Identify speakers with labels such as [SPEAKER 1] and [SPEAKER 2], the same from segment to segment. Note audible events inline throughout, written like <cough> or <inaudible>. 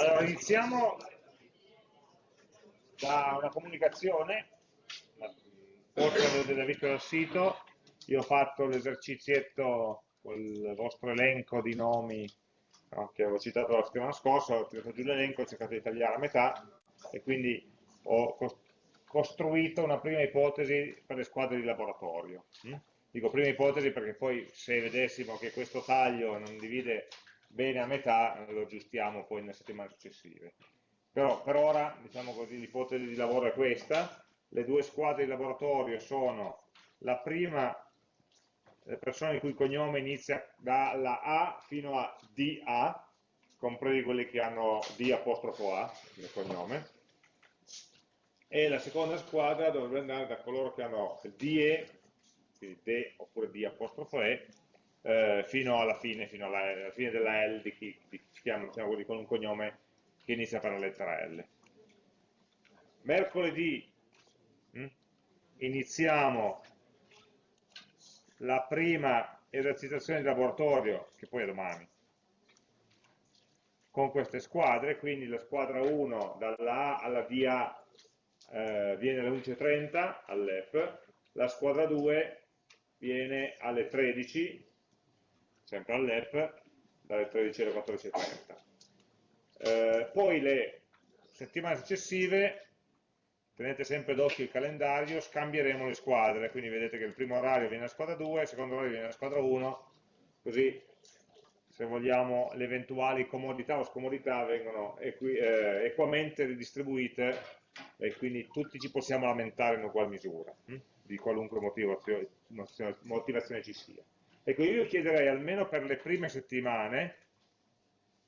[SPEAKER 1] Allora, iniziamo da una comunicazione, forse l'avete visto dal sito, io ho fatto l'esercizietto con il vostro elenco di nomi no, che avevo citato la settimana scorsa, ho tirato giù l'elenco, ho cercato di tagliare a metà e quindi ho costruito una prima ipotesi per le squadre di laboratorio. Hm? Dico prima ipotesi perché poi se vedessimo che questo taglio non divide bene a metà, lo aggiustiamo poi nelle settimane successive. Però per ora, diciamo così, l'ipotesi di lavoro è questa, le due squadre di laboratorio sono la prima le persone il cui cognome inizia dalla A fino a DA, compresi quelli che hanno D apostrofo A nel cognome, e la seconda squadra dovrebbe andare da coloro che hanno DE, quindi D oppure D apostrofo E, eh, fino alla fine, fino alla, alla, fine della L di chi, di chiama, diciamo, con un cognome che inizia per la lettera L. Mercoledì mh, hm, iniziamo la prima esercitazione di laboratorio, che poi è domani, con queste squadre, quindi la squadra 1 dalla A alla DA eh, viene alle 11.30 all'EP, la squadra 2 viene alle 13, sempre all'EP, dalle 13 alle 14.30. Eh, poi le settimane successive tenete sempre d'occhio il calendario, scambieremo le squadre, quindi vedete che il primo orario viene la squadra 2, il secondo orario viene la squadra 1, così se vogliamo le eventuali comodità o scomodità vengono equi, eh, equamente ridistribuite e quindi tutti ci possiamo lamentare in ugual misura, hm? di qualunque motivazione, motivazione ci sia. Ecco, io chiederei almeno per le prime settimane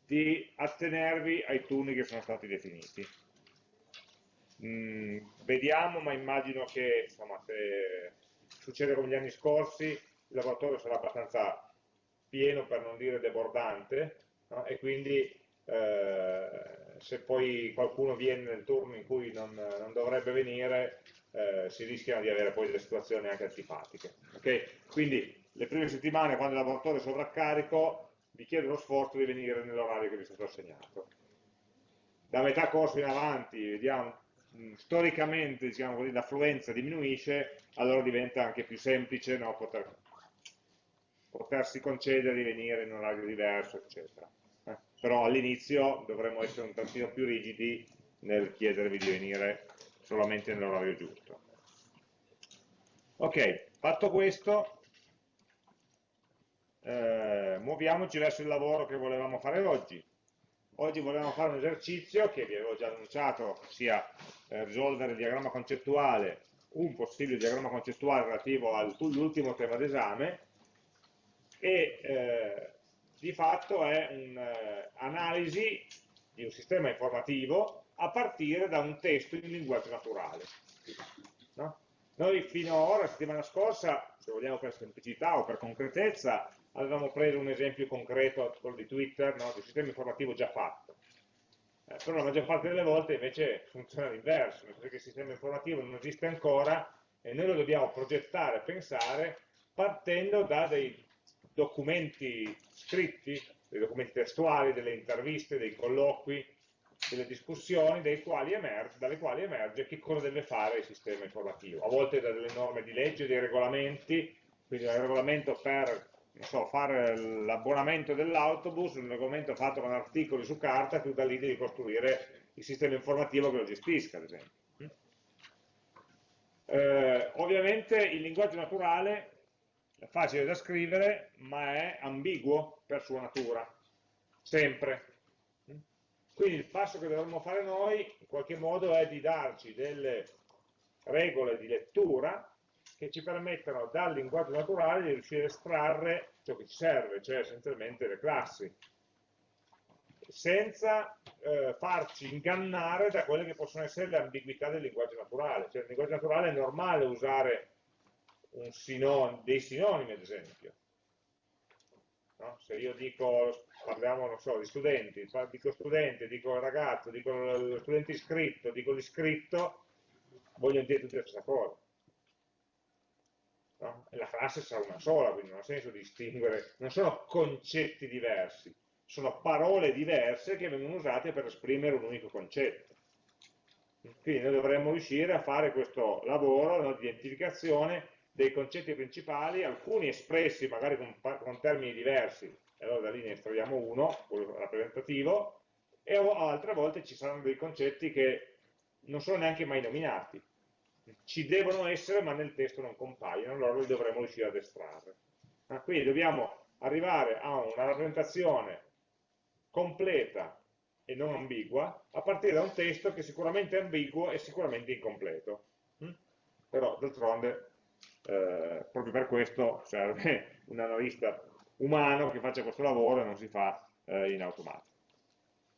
[SPEAKER 1] di attenervi ai turni che sono stati definiti. Mm, vediamo, ma immagino che insomma, se succede come gli anni scorsi, il laboratorio sarà abbastanza pieno per non dire debordante no? e quindi eh, se poi qualcuno viene nel turno in cui non, non dovrebbe venire eh, si rischiano di avere poi delle situazioni anche antipatiche. Okay? Quindi le prime settimane quando il laboratorio è sovraccarico vi chiedo lo sforzo di venire nell'orario che vi è stato assegnato. Da metà corso in avanti vediamo storicamente diciamo l'affluenza diminuisce, allora diventa anche più semplice no, poter, potersi concedere di venire in un orario diverso, eccetera. Eh, però all'inizio dovremmo essere un tantino più rigidi nel chiedervi di venire solamente nell'orario giusto. Ok, fatto questo, eh, muoviamoci verso il lavoro che volevamo fare oggi. Oggi volevamo fare un esercizio che vi avevo già annunciato, sia eh, risolvere il diagramma concettuale, un possibile diagramma concettuale relativo all'ultimo tema d'esame e eh, di fatto è un'analisi eh, di un sistema informativo a partire da un testo in linguaggio naturale. No? Noi fino ad ora, la settimana scorsa, se vogliamo per semplicità o per concretezza, avevamo preso un esempio concreto, quello di Twitter, no? di un sistema informativo già fatto. Eh, però la maggior parte delle volte invece funziona all'inverso, nel senso che il sistema informativo non esiste ancora e noi lo dobbiamo progettare, pensare, partendo da dei documenti scritti, dei documenti testuali, delle interviste, dei colloqui, delle discussioni quali emerge, dalle quali emerge che cosa deve fare il sistema informativo. A volte da delle norme di legge, dei regolamenti, quindi un regolamento per so, fare l'abbonamento dell'autobus, un regolamento fatto con articoli su carta, tu da lì devi costruire il sistema informativo che lo gestisca, ad esempio. Eh, ovviamente il linguaggio naturale è facile da scrivere, ma è ambiguo per sua natura, sempre. Quindi il passo che dovremmo fare noi, in qualche modo, è di darci delle regole di lettura che ci permettono dal linguaggio naturale di riuscire a estrarre ciò che ci serve, cioè essenzialmente le classi, senza eh, farci ingannare da quelle che possono essere le ambiguità del linguaggio naturale. Cioè nel linguaggio naturale è normale usare sinon dei sinonimi, ad esempio. No? Se io dico, parliamo, non so, di studenti, dico studente, dico ragazzo, dico lo studente iscritto, dico l'iscritto, voglio dire tutte stessa cosa no? la classe sarà una sola, quindi non ha senso distinguere, non sono concetti diversi, sono parole diverse che vengono usate per esprimere un unico concetto. Quindi noi dovremmo riuscire a fare questo lavoro no, di identificazione dei concetti principali, alcuni espressi magari con, con termini diversi, e allora da lì ne estraiamo uno, quello rappresentativo, e altre volte ci saranno dei concetti che non sono neanche mai nominati. Ci devono essere ma nel testo non compaiono, allora li dovremo riuscire ad estrarre. Ah, quindi dobbiamo arrivare a una rappresentazione completa e non ambigua a partire da un testo che sicuramente è ambiguo e sicuramente incompleto. Mm? Però d'altronde eh, proprio per questo serve <laughs> un analista umano che faccia questo lavoro e non si fa eh, in automatico.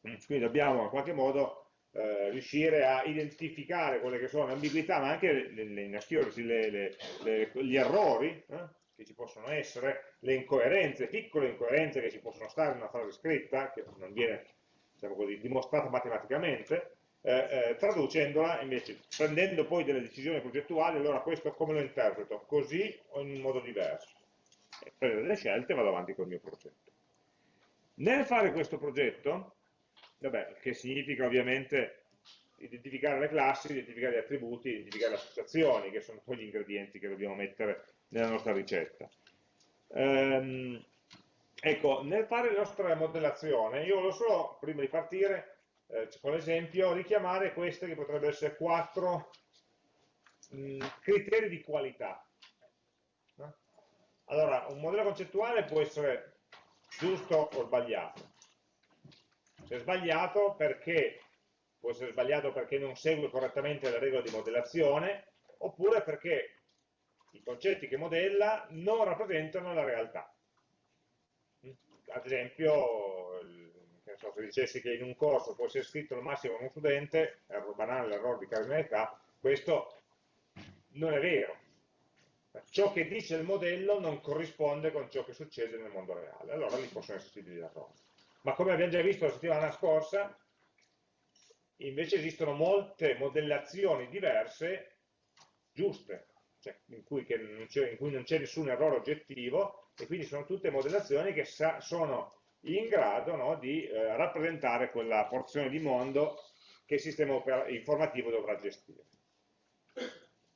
[SPEAKER 1] Mm? Quindi dobbiamo in qualche modo eh, riuscire a identificare quelle che sono le ambiguità, ma anche le, le, le, gli errori eh, che ci possono essere, le incoerenze, piccole incoerenze che ci possono stare in una frase scritta, che non viene diciamo così, dimostrata matematicamente, eh, eh, traducendola invece, prendendo poi delle decisioni progettuali, allora questo come lo interpreto? Così o in un modo diverso? Prendo delle scelte e vado avanti con il mio progetto. Nel fare questo progetto, vabbè, che significa ovviamente identificare le classi, identificare gli attributi, identificare le associazioni, che sono poi gli ingredienti che dobbiamo mettere nella nostra ricetta. Ehm, ecco, nel fare la nostra modellazione, io lo so, prima di partire, eh, con l'esempio, richiamare queste che potrebbero essere quattro mh, criteri di qualità. No? Allora, un modello concettuale può essere giusto o sbagliato. Se è sbagliato perché può essere sbagliato perché non segue correttamente le regole di modellazione, oppure perché i concetti che modella non rappresentano la realtà. Ad esempio, so, se dicessi che in un corso può essere scritto al massimo uno studente, errore banale, l'errore di cardinalità, questo non è vero. Ciò che dice il modello non corrisponde con ciò che succede nel mondo reale, allora lì possono esserci degli errori. Ma come abbiamo già visto la settimana scorsa, invece esistono molte modellazioni diverse, giuste, cioè in, cui in, cui non c'è nessun errore oggettivo, e quindi sono tutte modellazioni che sono in grado no, di eh, rappresentare quella porzione di mondo che il sistema informativo dovrà gestire.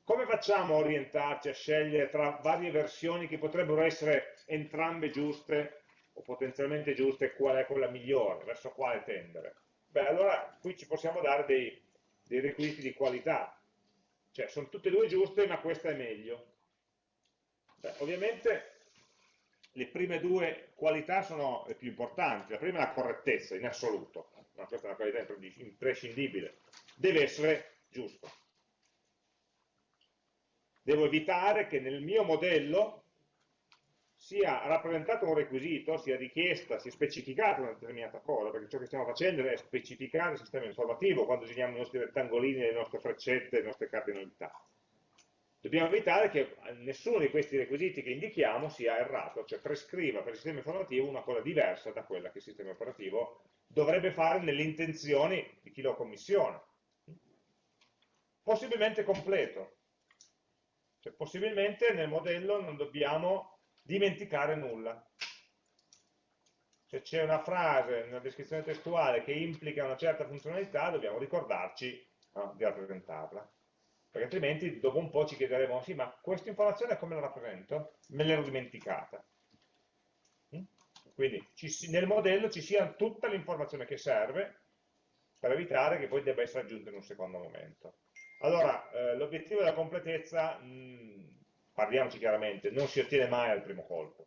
[SPEAKER 1] Come facciamo a orientarci, a scegliere tra varie versioni che potrebbero essere entrambe giuste o potenzialmente giuste, qual è quella migliore, verso quale tendere? Beh, allora qui ci possiamo dare dei, dei requisiti di qualità, cioè sono tutte e due giuste ma questa è meglio. Beh, ovviamente le prime due qualità sono le più importanti, la prima è la correttezza in assoluto, ma questa è una qualità imprescindibile, deve essere giusto. Devo evitare che nel mio modello sia rappresentato un requisito, sia richiesta, sia specificata una determinata cosa, perché ciò che stiamo facendo è specificare il sistema informativo quando disegniamo i nostri rettangolini, le nostre freccette, le nostre cardinalità. Dobbiamo evitare che nessuno di questi requisiti che indichiamo sia errato, cioè prescriva per il sistema informativo una cosa diversa da quella che il sistema operativo dovrebbe fare nelle intenzioni di chi lo commissiona. Possibilmente completo, cioè possibilmente nel modello non dobbiamo dimenticare nulla. Se c'è una frase, una descrizione testuale che implica una certa funzionalità, dobbiamo ricordarci no, di rappresentarla. Perché altrimenti dopo un po' ci chiederemo, sì, ma questa informazione come la rappresento? Me l'ero dimenticata. Mm? Quindi ci, nel modello ci sia tutta l'informazione che serve per evitare che poi debba essere aggiunta in un secondo momento. Allora, eh, l'obiettivo della completezza mm, parliamoci chiaramente, non si ottiene mai al primo colpo.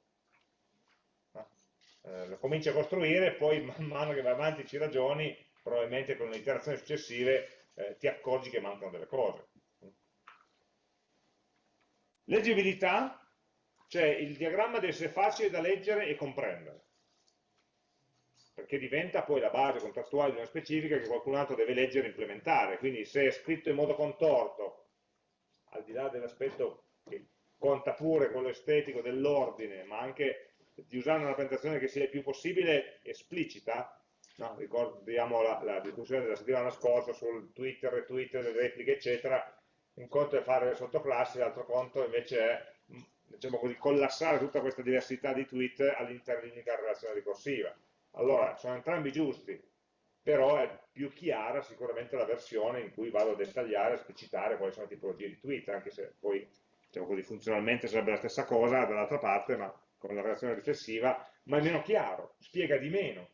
[SPEAKER 1] Eh, lo cominci a costruire poi man mano che vai avanti ci ragioni, probabilmente con le iterazioni successive eh, ti accorgi che mancano delle cose. Leggibilità, cioè il diagramma deve essere facile da leggere e comprendere, perché diventa poi la base contrattuale di una specifica che qualcun altro deve leggere e implementare, quindi se è scritto in modo contorto, al di là dell'aspetto che conta pure quello estetico dell'ordine, ma anche di usare una rappresentazione che sia il più possibile esplicita, no? ricordiamo la, la, discussione della settimana scorsa sul Twitter, retweet, le repliche, eccetera, un conto è fare le sottoclassi, l'altro conto invece è diciamo così, collassare tutta questa diversità di tweet all'interno di un'unica relazione ricorsiva. allora sono entrambi giusti, però è più chiara sicuramente la versione in cui vado a dettagliare, a esplicitare quali sono le tipologie di tweet, anche se poi diciamo così, funzionalmente sarebbe la stessa cosa dall'altra parte, ma con la relazione riflessiva, ma è meno chiaro, spiega di meno.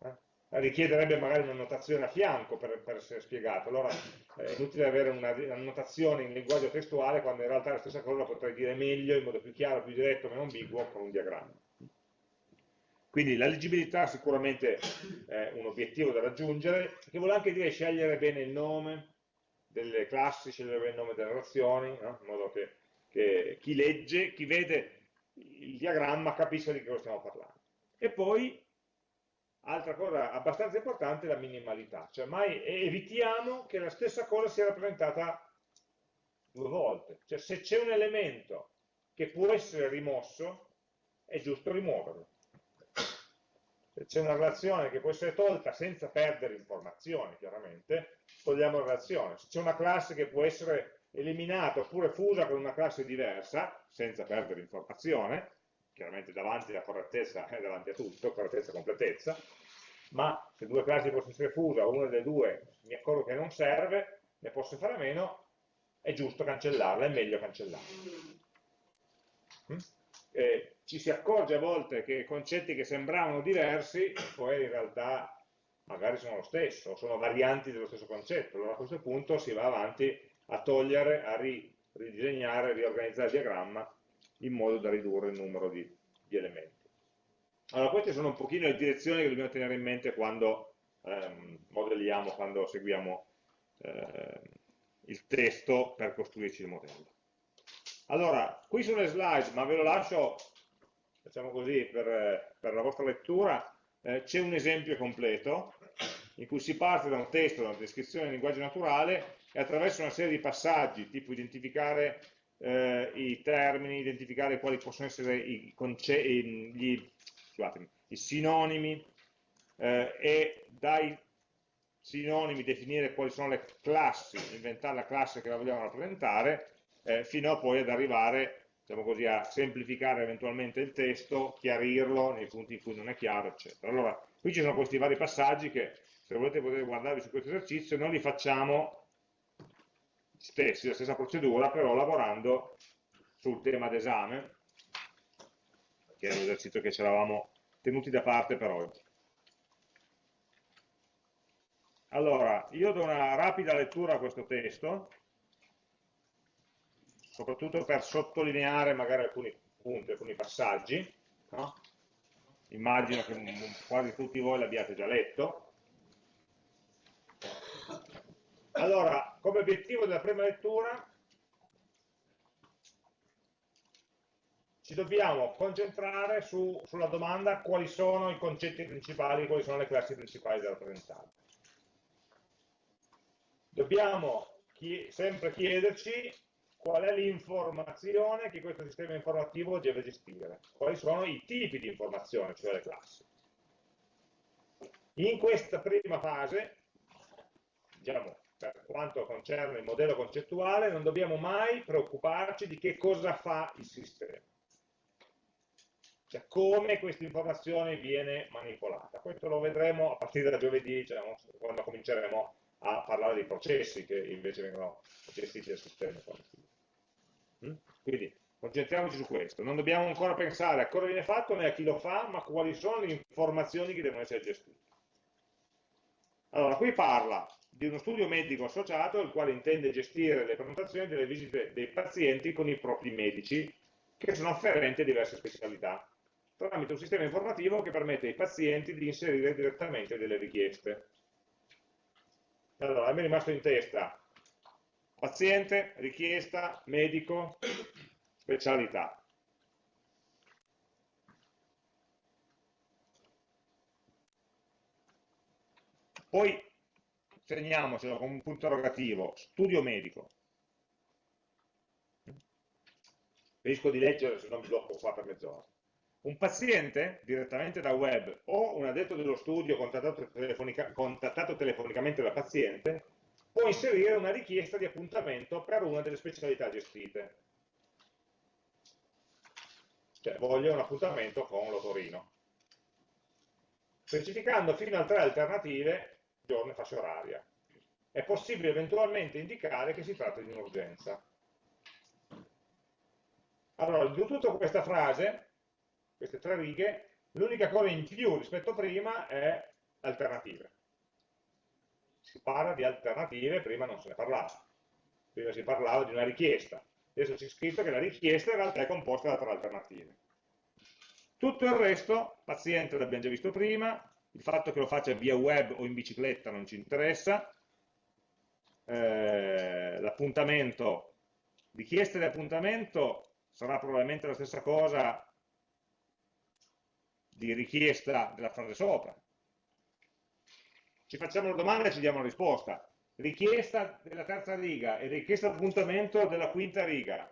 [SPEAKER 1] Eh? Richiederebbe magari una notazione a fianco per, per essere spiegato, allora eh, è inutile avere una, una, notazione in linguaggio testuale quando in realtà la stessa cosa la potrei dire meglio, in modo più chiaro, più diretto, meno ambiguo, con un diagramma. Quindi la leggibilità sicuramente è un obiettivo da raggiungere, che vuole anche dire scegliere bene il nome delle classi, scegliere il nome delle relazioni, no? in modo che, che, chi legge, chi vede il diagramma capisca di che cosa stiamo parlando. E poi, altra cosa abbastanza importante, la minimalità, cioè mai evitiamo che la stessa cosa sia rappresentata due volte, cioè se c'è un elemento che può essere rimosso, è giusto rimuoverlo c'è una relazione che può essere tolta senza perdere informazioni, chiaramente, togliamo la relazione. Se c'è una classe che può essere eliminata oppure fusa con una classe diversa, senza perdere informazione, chiaramente davanti alla correttezza è davanti a tutto, correttezza e completezza, ma se due classi possono essere fuse, una delle due mi accorgo che non serve, ne posso fare a meno, è giusto cancellarla, è meglio cancellarla. Mm? Eh, ci si accorge a volte che concetti che sembravano diversi, poi in realtà magari sono lo stesso, sono varianti dello stesso concetto, allora a questo punto si va avanti a togliere, a ri, ridisegnare, riorganizzare il diagramma in modo da ridurre il numero di, di elementi. Allora queste sono un pochino le direzioni che dobbiamo tenere in mente quando ehm, modelliamo, quando seguiamo eh, il testo per costruirci il modello. Allora, qui sono le slide, ma ve lo lascio facciamo così, per, per la vostra lettura, eh, c'è un esempio completo in cui si parte da un testo, da una descrizione in linguaggio naturale e attraverso una serie di passaggi, tipo identificare eh, i termini, identificare quali possono essere i, gli, i sinonimi eh, e dai sinonimi definire quali sono le classi, inventare la classe che la vogliamo rappresentare, eh, fino a poi ad arrivare diciamo così, a semplificare eventualmente il testo, chiarirlo nei punti in cui non è chiaro, eccetera. Allora, qui ci sono questi vari passaggi che, se volete potete guardarvi su questo esercizio, noi li facciamo stessi, la stessa procedura, però lavorando sul tema d'esame, che è un esercizio che ci eravamo tenuti da parte per oggi. Allora, io do una rapida lettura a questo testo, soprattutto per sottolineare magari alcuni punti, alcuni passaggi, no? immagino che quasi tutti voi l'abbiate già letto. Allora, come obiettivo della prima lettura ci dobbiamo concentrare su, sulla domanda quali sono i concetti principali, quali sono le classi principali da rappresentare. Dobbiamo sempre chiederci qual è l'informazione che questo sistema informativo deve gestire, quali sono i tipi di informazione, cioè le classi. In questa prima fase, diciamo, per quanto concerne il modello concettuale, non dobbiamo mai preoccuparci di che cosa fa il sistema, cioè come questa informazione viene manipolata. Questo lo vedremo a partire da giovedì, diciamo, quando cominceremo a parlare dei processi che invece vengono gestiti dal sistema informativo. Mm? Quindi concentriamoci su questo. Non dobbiamo ancora pensare a cosa viene fatto né a chi lo fa, ma quali sono le informazioni che devono essere gestite. Allora, qui parla di uno studio medico associato il quale intende gestire le prenotazioni delle visite dei pazienti con i propri medici che sono afferenti a diverse specialità tramite un sistema informativo che permette ai pazienti di inserire direttamente delle richieste. Allora, a me è rimasto in testa Paziente, richiesta, medico, specialità. Poi segniamocelo con un punto interrogativo, studio medico. Rischio di leggere se non mi blocco qua per mezz'ora. Un paziente direttamente da web o un addetto dello studio contattato, telefonica, contattato telefonicamente dal paziente può inserire una richiesta di appuntamento per una delle specialità gestite. Cioè, voglio un appuntamento con l'otorino. specificando fino a tre alternative, giorno e fascia oraria. È possibile eventualmente indicare che si tratta di un'urgenza. Allora, di tutta questa frase, queste tre righe, l'unica cosa in più rispetto a prima è alternative. Si parla di alternative, prima non se ne parlava. Prima si parlava di una richiesta. Adesso c'è scritto che la richiesta in realtà è composta da tre alternative. Tutto il resto, paziente l'abbiamo già visto prima, il fatto che lo faccia via web o in bicicletta non ci interessa, eh, l'appuntamento, richiesta di appuntamento sarà probabilmente la stessa cosa di richiesta della frase sopra. Ci facciamo una domanda e ci diamo una risposta. Richiesta della terza riga e richiesta di appuntamento della quinta riga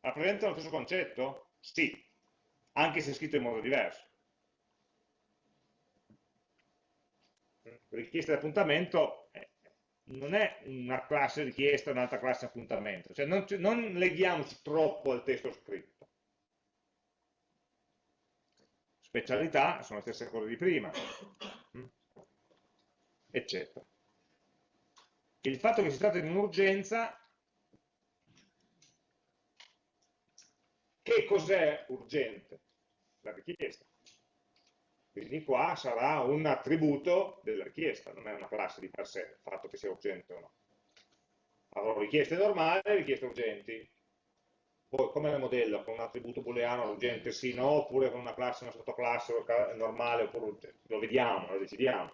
[SPEAKER 1] rappresentano lo stesso concetto? Sì, anche se scritto in modo diverso. Richiesta di appuntamento non è una classe richiesta un'altra classe appuntamento, cioè non, non leghiamoci troppo al testo scritto. Specialità sono le stesse cose di prima? Eccetera. Il fatto che si tratta di un'urgenza, che cos'è urgente? La richiesta. Quindi qua sarà un attributo della richiesta, non è una classe di per sé, il fatto che sia urgente o no. Avrò richieste normali e richieste urgenti. Poi come le modello? Con un attributo booleano urgente sì, no, oppure con una classe, una sottoclasse normale oppure urgente. Lo vediamo, lo decidiamo.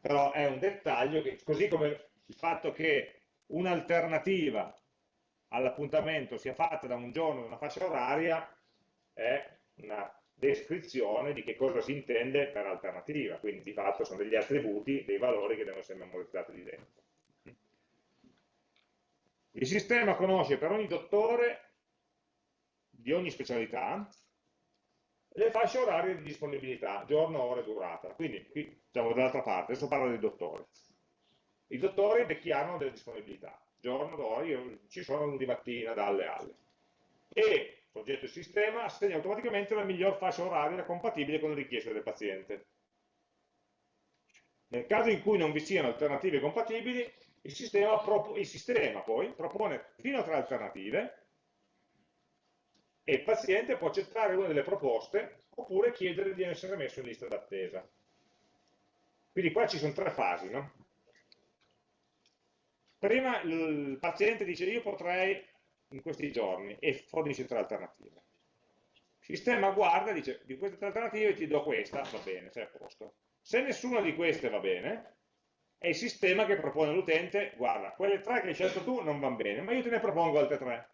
[SPEAKER 1] Però è un dettaglio che, così come il fatto che un'alternativa all'appuntamento sia fatta da un giorno, da una fascia oraria, è una descrizione di che cosa si intende per alternativa, quindi di fatto sono degli attributi, dei valori che devono essere memorizzati lì dentro. Il sistema conosce per ogni dottore di ogni specialità le fasce orarie di disponibilità, giorno, ora e durata. Quindi qui siamo dall'altra parte, adesso parlo dei dottori. I dottori dichiarano delle disponibilità, giorno, ora, io ci sono lunedì mattina dalle alle. E soggetto e sistema, assegna automaticamente la miglior fascia oraria compatibile con le richieste del paziente. Nel caso in cui non vi siano alternative compatibili, il sistema, il sistema poi propone fino a tre alternative e il paziente può accettare una delle proposte oppure chiedere di essere messo in lista d'attesa. Quindi qua ci sono tre fasi. No? Prima il paziente dice io potrei in questi giorni e fornisce tre alternative. Il sistema guarda e dice di queste tre alternative ti do questa, va bene, sei a posto. Se nessuna di queste va bene, è il sistema che propone all'utente, guarda, quelle tre che hai scelto tu non vanno bene, ma io te ne propongo altre tre.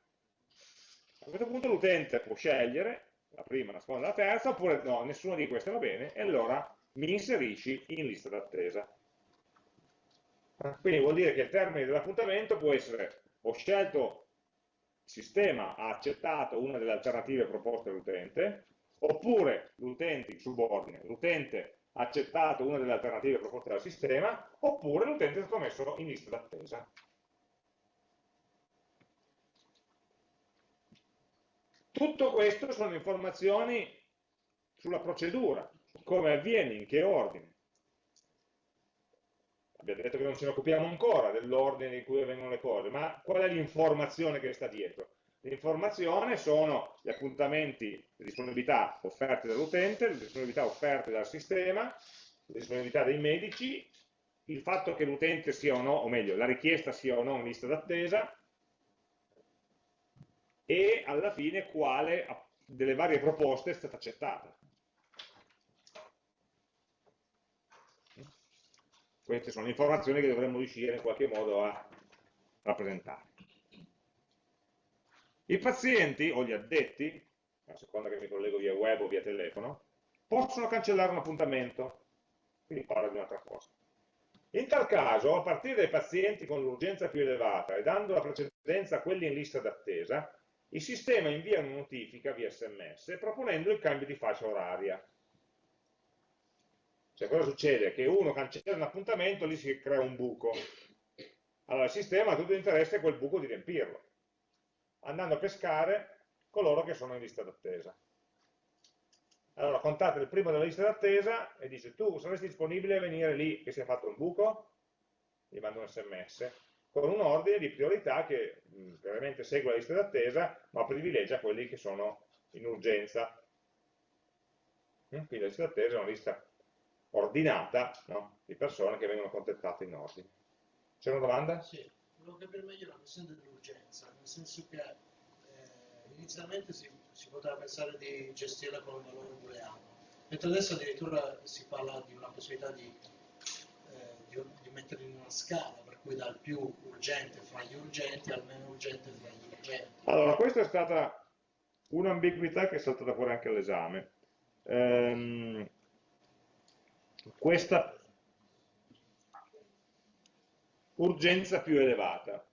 [SPEAKER 1] A questo punto l'utente può scegliere la prima, la seconda, la terza, oppure no, nessuna di queste va bene, e allora mi inserisci in lista d'attesa. Quindi vuol dire che il termine dell'appuntamento può essere ho scelto il sistema ha accettato una delle alternative proposte dall'utente, oppure l'utente, in subordine, l'utente ha accettato una delle alternative proposte dal sistema, oppure l'utente è stato messo in lista d'attesa. Tutto questo sono informazioni sulla procedura, su come avviene, in che ordine. Abbiamo detto che non ce ne occupiamo ancora dell'ordine in cui avvengono le cose, ma qual è l'informazione che sta dietro? L'informazione sono gli appuntamenti, le disponibilità offerte dall'utente, le disponibilità offerte dal sistema, le disponibilità dei medici, il fatto che l'utente sia o no, o meglio, la richiesta sia o no in lista d'attesa, e alla fine quale delle varie proposte è stata accettata. Queste sono informazioni che dovremmo riuscire in qualche modo a rappresentare. I pazienti o gli addetti, a seconda che mi collego via web o via telefono, possono cancellare un appuntamento, quindi parla di un'altra cosa. In tal caso, a partire dai pazienti con l'urgenza più elevata e dando la precedenza a quelli in lista d'attesa, il sistema invia una notifica via sms proponendo il cambio di fascia oraria cioè cosa succede? Che uno cancella un appuntamento, lì si crea un buco. Allora il sistema ha tutto l'interesse quel buco di riempirlo, andando a pescare coloro che sono in lista d'attesa. Allora contate il primo della lista d'attesa e dice tu saresti disponibile a venire lì che si è fatto un buco? Gli mando un sms con un ordine di priorità che mh, veramente segue la lista d'attesa ma privilegia quelli che sono in urgenza. Quindi la lista d'attesa è una lista ordinata no? di persone che vengono contattate in ordine. C'è una domanda?
[SPEAKER 2] Sì, volevo capire meglio la questione dell'urgenza, nel senso che eh, inizialmente si, si, poteva pensare di gestirla con un valore booleano, mentre adesso addirittura si parla di una possibilità di, eh, di, metterla in una scala, per cui dal più urgente fra gli urgenti al meno urgente fra gli urgenti.
[SPEAKER 1] Allora, questa è stata un'ambiguità che è saltata fuori anche all'esame. Ehm, questa urgenza più elevata.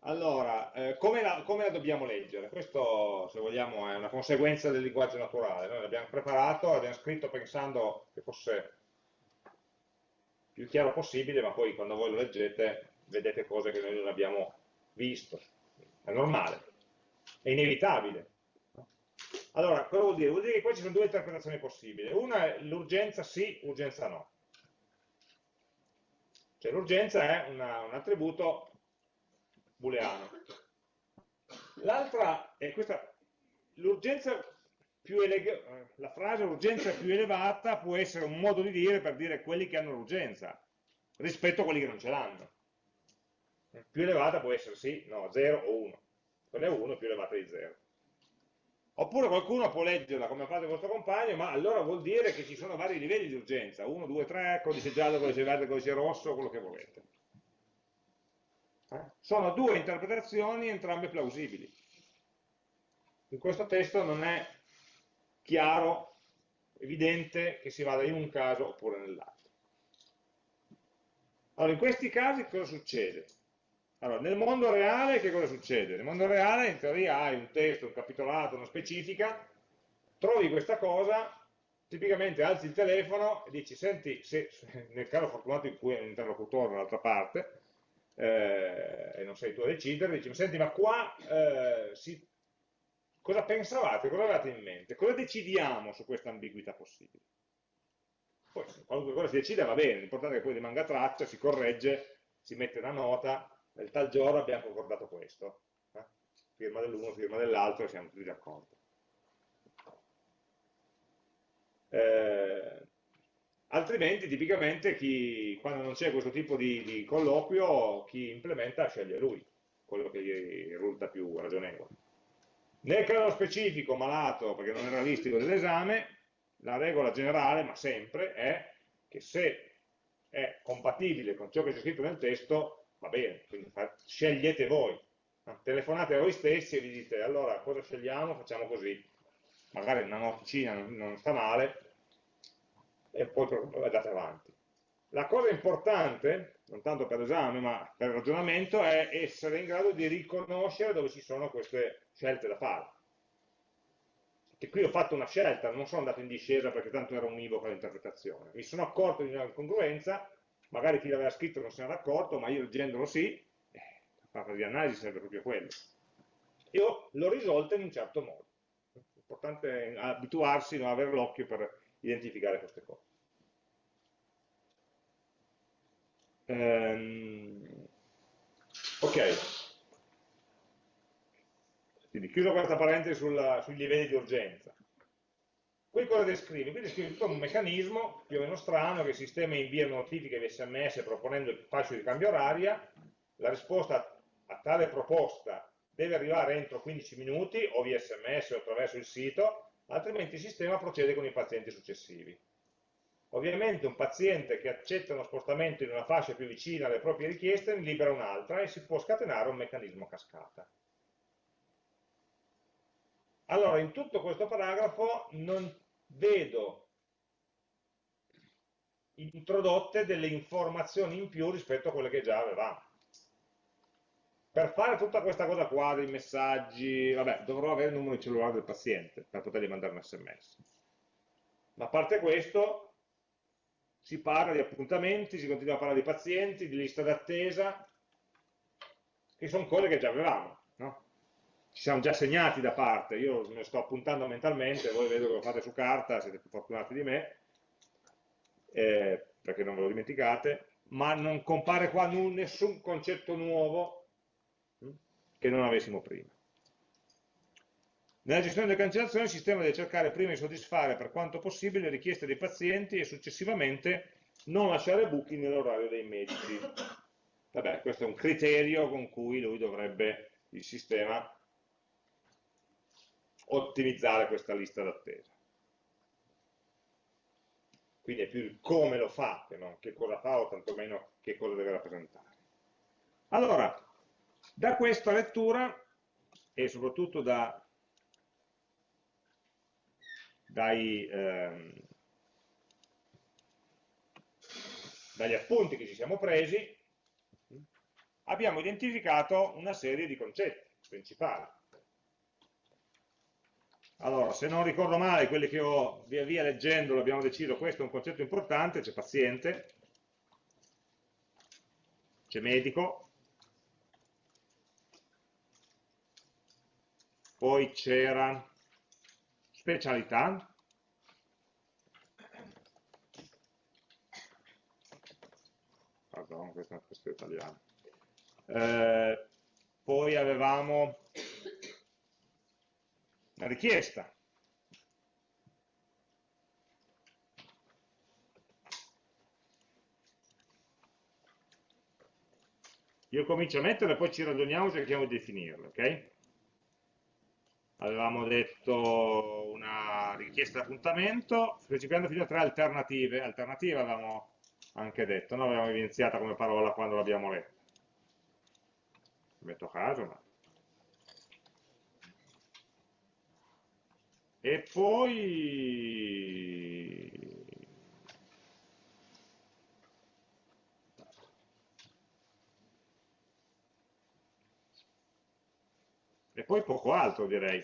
[SPEAKER 1] Allora, eh, come, la, come, la, dobbiamo leggere? Questo, se vogliamo, è una conseguenza del linguaggio naturale. Noi l'abbiamo preparato, l'abbiamo scritto pensando che fosse più chiaro possibile, ma poi quando voi lo leggete vedete cose che noi non abbiamo visto. È normale, è inevitabile. Allora, cosa vuol dire? Vuol dire che qua ci sono due interpretazioni possibili. Una è l'urgenza sì, urgenza no. Cioè l'urgenza è una, un attributo booleano. L'altra è questa, l'urgenza la frase urgenza più elevata può essere un modo di dire per dire quelli che hanno l'urgenza rispetto a quelli che non ce l'hanno. Più elevata può essere sì, no, 0 o 1. Quella è 1 più elevata di 0. Oppure qualcuno può leggerla come ha fatto il vostro compagno, ma allora vuol dire che ci sono vari livelli di urgenza, 1, 2, 3, codice giallo, codice verde, codice rosso, quello che volete. Eh? Sono due interpretazioni, entrambe plausibili. In questo testo non è chiaro, evidente che si vada in un caso oppure nell'altro. Allora, in questi casi cosa succede? Allora, nel mondo reale che cosa succede? Nel mondo reale in teoria hai un testo, un capitolato, una specifica, trovi questa cosa, tipicamente alzi il telefono e dici, senti, se, <laughs> nel caso fortunato in cui è un interlocutore dall'altra parte, eh, e non sei tu a decidere, dici, senti, ma qua eh, si, cosa pensavate, cosa avevate in mente? Cosa decidiamo su questa ambiguità possibile? Poi, qualunque cosa si decide va bene, l'importante è che poi rimanga traccia, si corregge, si mette una nota, nel tal giorno abbiamo concordato questo, eh? firma dell'uno, firma dell'altro e siamo tutti d'accordo. Eh, altrimenti tipicamente chi, quando non c'è questo tipo di, di, colloquio chi implementa sceglie lui, quello che gli risulta più ragionevole. Nel caso specifico malato, perché non è realistico dell'esame, la regola generale, ma sempre, è che se è compatibile con ciò che c'è scritto nel testo, va bene, quindi scegliete voi, telefonate a voi stessi e vi dite allora cosa scegliamo, facciamo così, magari una noticina non, sta male e poi andate avanti. La cosa importante, non tanto per esame ma per ragionamento, è essere in grado di riconoscere dove ci sono queste scelte da fare. Che qui ho fatto una scelta, non sono andato in discesa perché tanto era univoca l'interpretazione. Mi sono accorto di una incongruenza magari chi l'aveva scritto non se n'era accorto, ma io leggendolo sì, eh, la fase di analisi serve proprio quello. Io l'ho risolta in un certo modo. L'importante è abituarsi, non avere l'occhio per identificare queste cose. Ehm, ok. Quindi chiuso questa parentesi sulla, sui livelli di urgenza. Qui cosa descrive? Qui descrive tutto un meccanismo più o meno strano che il sistema invia notifiche di sms proponendo il fascio di cambio oraria, la risposta a tale proposta deve arrivare entro 15 minuti o via sms o attraverso il sito, altrimenti il sistema procede con i pazienti successivi. Ovviamente un paziente che accetta uno spostamento in una fascia più vicina alle proprie richieste ne libera un'altra e si può scatenare un meccanismo cascata. Allora, in tutto questo paragrafo non vedo introdotte delle informazioni in più rispetto a quelle che già avevamo. Per fare tutta questa cosa qua, dei messaggi, vabbè, dovrò avere il numero di cellulare del paziente per potergli mandare un sms. Ma a parte questo, si parla di appuntamenti, si continua a parlare di pazienti, di lista d'attesa, che sono cose che già avevamo. Ci siamo già segnati da parte, io me lo sto appuntando mentalmente, voi vedo che lo fate su carta, siete più fortunati di me, eh, perché non ve lo dimenticate, ma non compare qua nessun concetto nuovo hm, che non avessimo prima. Nella gestione delle cancellazioni il sistema deve cercare prima di soddisfare per quanto possibile le richieste dei pazienti e successivamente non lasciare buchi nell'orario dei medici. Vabbè, questo è un criterio con cui lui dovrebbe, il sistema, ottimizzare questa lista d'attesa. Quindi è più il come lo fa che non che cosa fa o tantomeno che cosa deve rappresentare. Allora, da questa lettura e soprattutto da, dai, ehm, dagli appunti che ci siamo presi, abbiamo identificato una serie di concetti principali. Allora, se non ricordo male, quelli che ho via via leggendo abbiamo deciso, questo è un concetto importante, c'è paziente, c'è medico, poi c'era specialità, pardon, questa è una questione italiana, eh, poi avevamo la richiesta. Io comincio a metterle poi ci ragioniamo e cerchiamo di definirle, ok? Avevamo detto una richiesta di appuntamento, specificando fino a tre alternative. Alternative avevamo anche detto, no? Avevamo evidenziata come parola quando l'abbiamo letta. Metto caso, ma e poi e poi poco altro direi.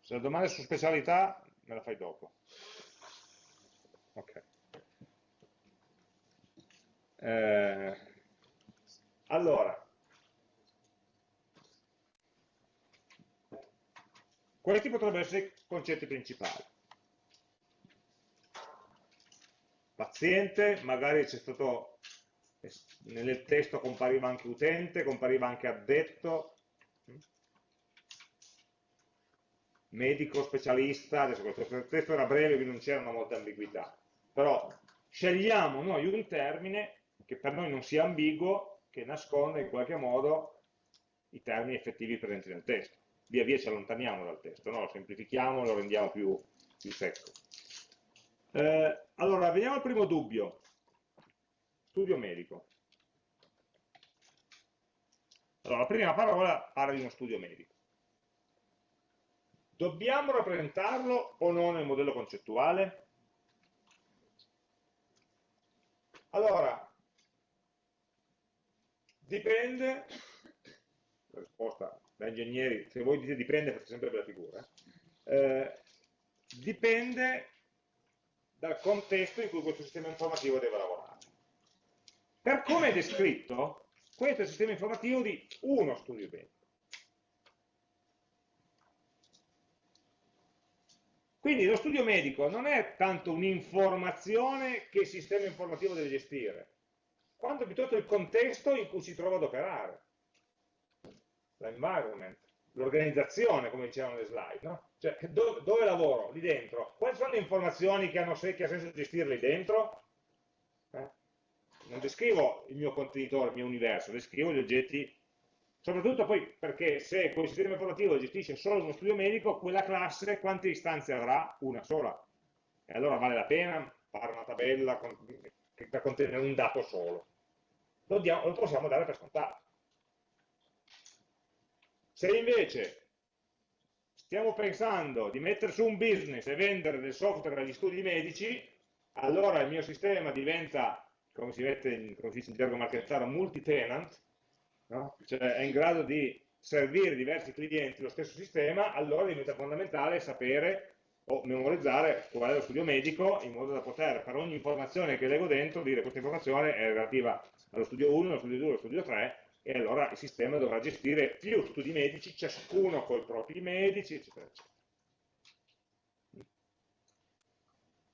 [SPEAKER 1] Se la domanda è su specialità me la fai dopo ok eh, allora, questi potrebbero essere i concetti principali. Paziente, magari c'è stato, nel testo compariva anche utente, compariva anche addetto, medico, specialista, adesso questo testo era breve quindi non c'erano molte ambiguità, però scegliamo noi un termine che per noi non sia ambiguo, che nasconde in qualche modo i termini effettivi presenti nel testo. Via via ci allontaniamo dal testo, no? lo semplifichiamo, lo rendiamo più, più secco. Eh, allora, vediamo il primo dubbio. Studio medico. Allora, la prima parola parla di uno studio medico. Dobbiamo rappresentarlo o no nel modello concettuale? Allora, Dipende, la risposta da ingegneri, se voi dite dipende fate sempre la figura, eh, dipende dal contesto in cui questo sistema informativo deve lavorare. Per come è descritto, questo è il sistema informativo di uno studio medico. Quindi lo studio medico non è tanto un'informazione che il sistema informativo deve gestire, quanto piuttosto il contesto in cui si trova ad operare, l'environment, l'organizzazione, come dicevano le slide, no? Cioè, dove, dove, lavoro? Lì dentro. Quali sono le informazioni che, hanno, che ha senso gestire lì dentro? Eh? Non descrivo il mio contenitore, il mio universo, descrivo gli oggetti, soprattutto poi perché se quel sistema informativo gestisce solo uno studio medico, quella classe quante istanze avrà? Una sola. E allora vale la pena fare una tabella con, per contenere un dato solo lo, diamo, lo possiamo dare per scontato. Se invece stiamo pensando di mettere su un business e vendere del software agli studi medici, allora il mio sistema diventa, come si, mette in, come si dice in gergo marchettaro, multi-tenant, no? cioè è in grado di servire diversi clienti lo stesso sistema, allora diventa fondamentale sapere o memorizzare qual è lo studio medico in modo da poter per ogni informazione che leggo dentro dire questa informazione è relativa allo studio 1, allo studio 2, allo studio 3 e allora il sistema dovrà gestire più studi medici, ciascuno con i propri medici, eccetera, eccetera.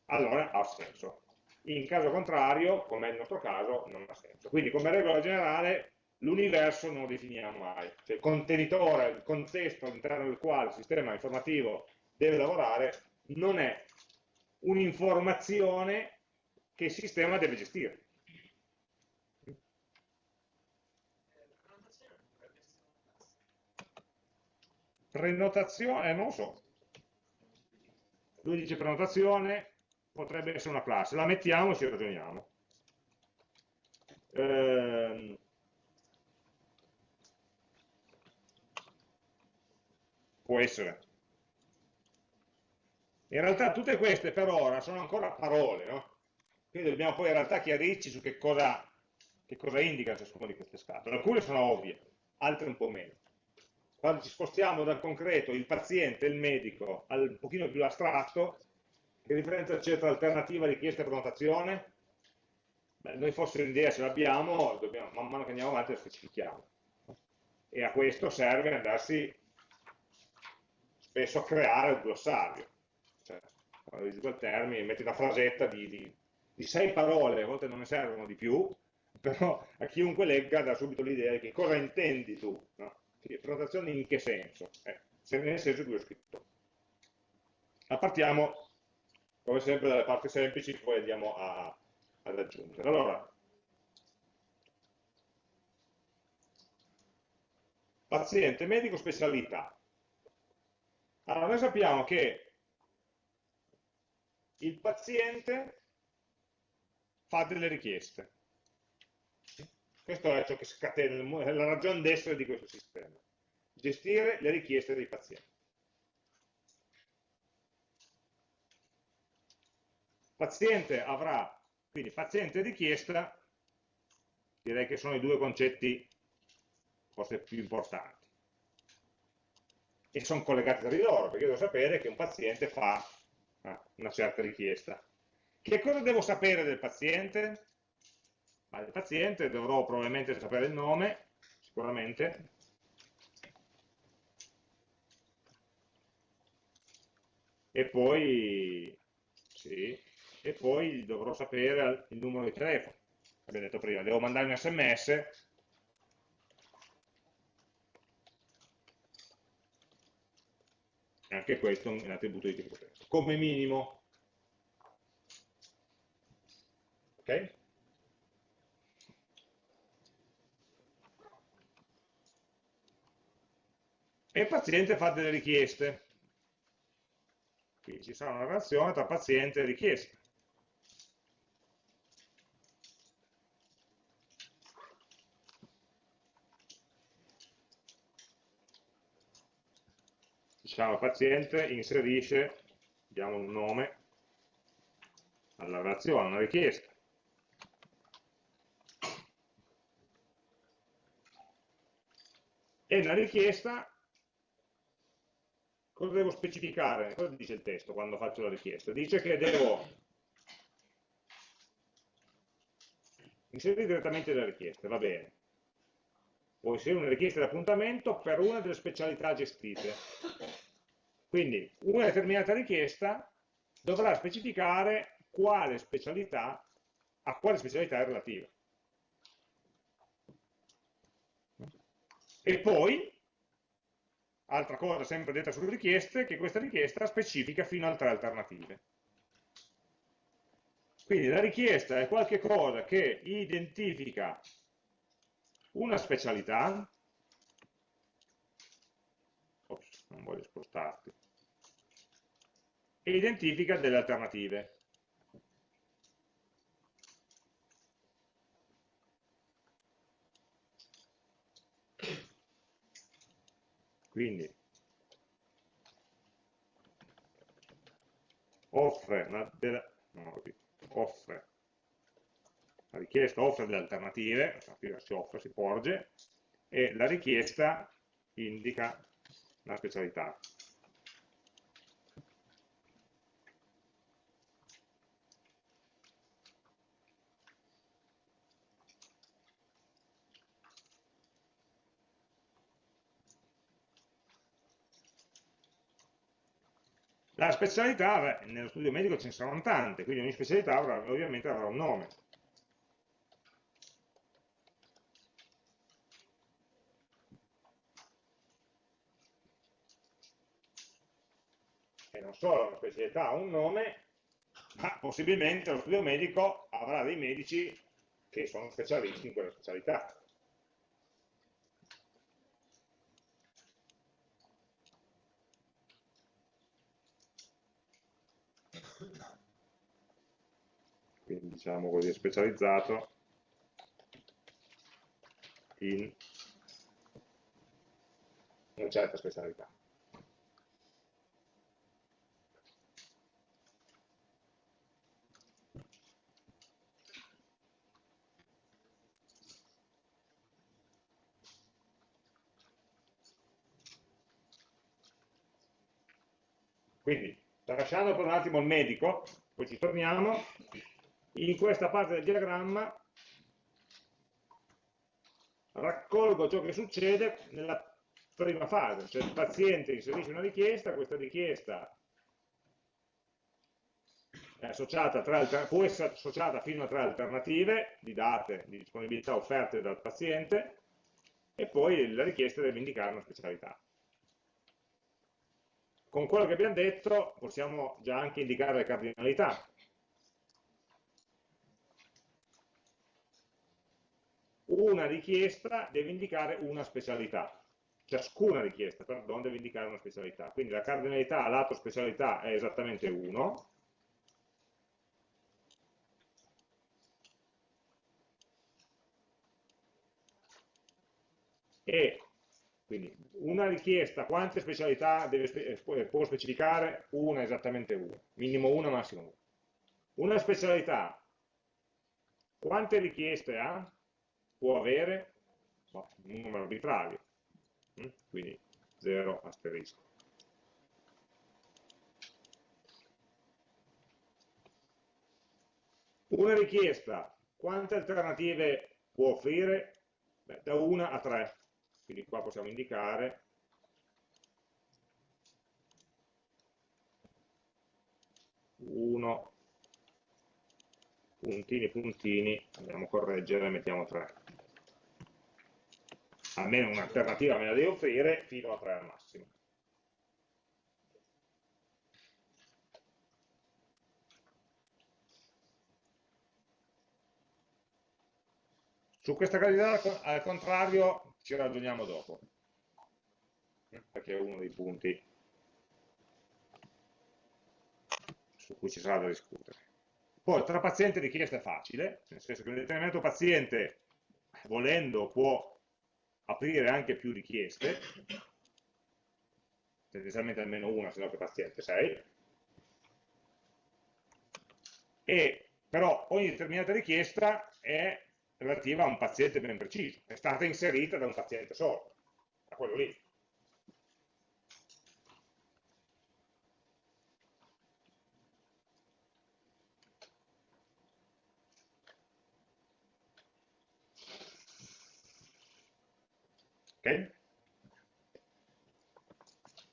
[SPEAKER 1] Allora ha senso. In caso contrario, come il nostro caso, non ha senso. Quindi come regola generale l'universo non lo definiamo mai. Cioè, il contenitore, il contesto all'interno del quale il sistema informativo deve lavorare non è un'informazione che il sistema deve gestire. Prenotazione, eh, non lo so. Lui dice prenotazione, potrebbe essere una classe. La mettiamo e ci ragioniamo. Ehm, può essere. In realtà tutte queste per ora sono ancora parole, no? Quindi dobbiamo poi in realtà chiarirci su che cosa, che cosa indica ciascuna di queste scatole. Alcune sono ovvie, altre un po' meno. Quando ci spostiamo dal concreto, il paziente, il medico, al un pochino più astratto, che differenza c'è tra alternativa, richiesta e prenotazione? Beh, noi forse l'idea ce l'abbiamo, man mano che andiamo avanti la specifichiamo. E a questo serve andarsi spesso a creare un glossario. Quando quel termine, metti una frasetta di, di, di, sei parole, a volte non ne servono di più, <laughs> però a chiunque legga dà subito l'idea di che cosa intendi tu. No? Prenotazione in che senso? Eh, nel senso che ho scritto. Ma partiamo, come sempre, dalle parti semplici, poi andiamo a, ad aggiungere. Allora, paziente, medico, specialità. Allora, noi sappiamo che il paziente fa delle richieste. Questo è ciò che scatena, è la ragione d'essere di questo sistema. Gestire le richieste dei pazienti. Paziente avrà, quindi paziente e richiesta, direi che sono i due concetti forse più importanti e sono collegati tra di loro, perché devo sapere che un paziente fa ah, una certa richiesta. Che cosa devo sapere del paziente? Ma del paziente dovrò probabilmente sapere il nome, sicuramente, e poi, sì, e poi dovrò sapere il numero di telefono. Abbiamo detto prima, devo mandare un sms anche questo è un attributo di tipo testo, come minimo. Ok? E il paziente fa delle richieste. Quindi ci sarà una relazione tra paziente e richiesta. diciamo paziente inserisce, diamo un nome alla relazione, una richiesta. E la richiesta, cosa devo specificare? Cosa dice il testo quando faccio la richiesta? Dice che devo inserire direttamente le richieste, va bene. Può inserire una richiesta di appuntamento per una delle specialità gestite. Quindi una determinata richiesta dovrà specificare quale specialità, a quale specialità è relativa. E poi, altra cosa sempre detta sulle richieste, che questa richiesta specifica fino a tre alternative. Quindi la richiesta è qualcosa che identifica una specialità, ops, non voglio spostarti, e identifica delle alternative. Quindi offre, una, della, no, offre la richiesta offre delle alternative, si offre, si porge, e la richiesta indica la specialità. La specialità, nello studio medico ce ne saranno tante, quindi ogni specialità avrà, ovviamente avrà un nome. E non solo una specialità ha un nome, ma possibilmente lo studio medico avrà dei medici che sono specialisti in quella specialità. Diciamo così specializzato in una certa specialità. Quindi, lasciando per un attimo il medico, poi ci torniamo, in questa parte del diagramma raccolgo ciò che succede nella prima fase, cioè il paziente inserisce una richiesta, questa richiesta può essere associata fino a tre alternative di date di disponibilità offerte dal paziente e poi la richiesta deve indicare una specialità. Con quello che abbiamo detto possiamo già anche indicare le cardinalità, una richiesta deve indicare una specialità, ciascuna richiesta, pardon, deve indicare una specialità. Quindi la cardinalità lato specialità è esattamente 1, e quindi una richiesta, quante specialità deve, eh, può specificare? Una, esattamente una, minimo una, massimo una. Una specialità, quante richieste ha? Può avere no, un numero arbitrario, mm? quindi 0 asterisco. Una richiesta, quante alternative può offrire? Beh, da 1 a 3, quindi qua possiamo indicare uno puntini puntini andiamo a correggere mettiamo 3 almeno un'alternativa me la devi offrire fino a 3 al massimo. Su questa candidata al contrario ci ragioniamo dopo, perché è uno dei punti su cui ci sarà da discutere. Poi tra paziente e richiesta è facile, nel senso che un determinato paziente, volendo, può aprire anche più richieste, tendenzialmente almeno una, se no che paziente sei, e però ogni determinata richiesta è relativa a un paziente ben preciso, è stata inserita da un paziente solo, a quello lì.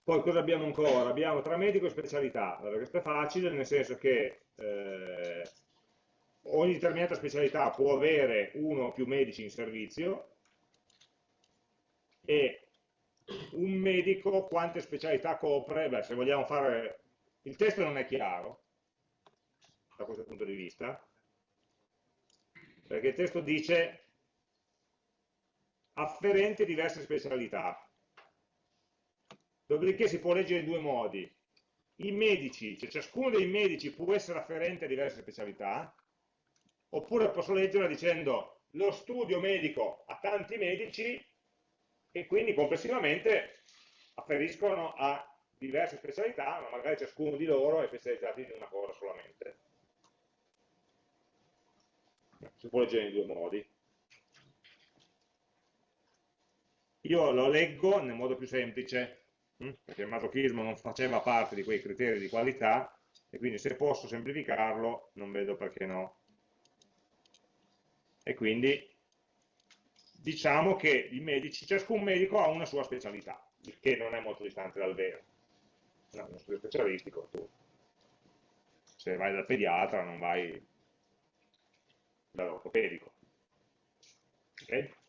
[SPEAKER 1] Poi cosa abbiamo ancora? Abbiamo tra medico e specialità. Allora, questo è facile, nel senso che eh, ogni determinata specialità può avere uno o più medici in servizio e un medico quante specialità copre? Beh, se vogliamo fare... Il testo non è chiaro da questo punto di vista, perché il testo dice afferente diverse specialità. Dopodiché si può leggere in due modi. I medici, cioè ciascuno dei medici può essere afferente a diverse specialità, oppure posso leggerla dicendo lo studio medico ha tanti medici e quindi complessivamente afferiscono a diverse specialità, ma magari ciascuno di loro è specializzato in una cosa solamente. Si può leggere in due modi. Io lo leggo nel modo più semplice, hm, perché il masochismo non faceva parte di quei criteri di qualità, e quindi se posso semplificarlo non vedo perché no. E quindi diciamo che medici, ciascun medico ha una sua specialità, il che non è molto distante dal vero. no, uno studio specialistico, tu se vai dal pediatra non vai dall'ortopedico. Ok?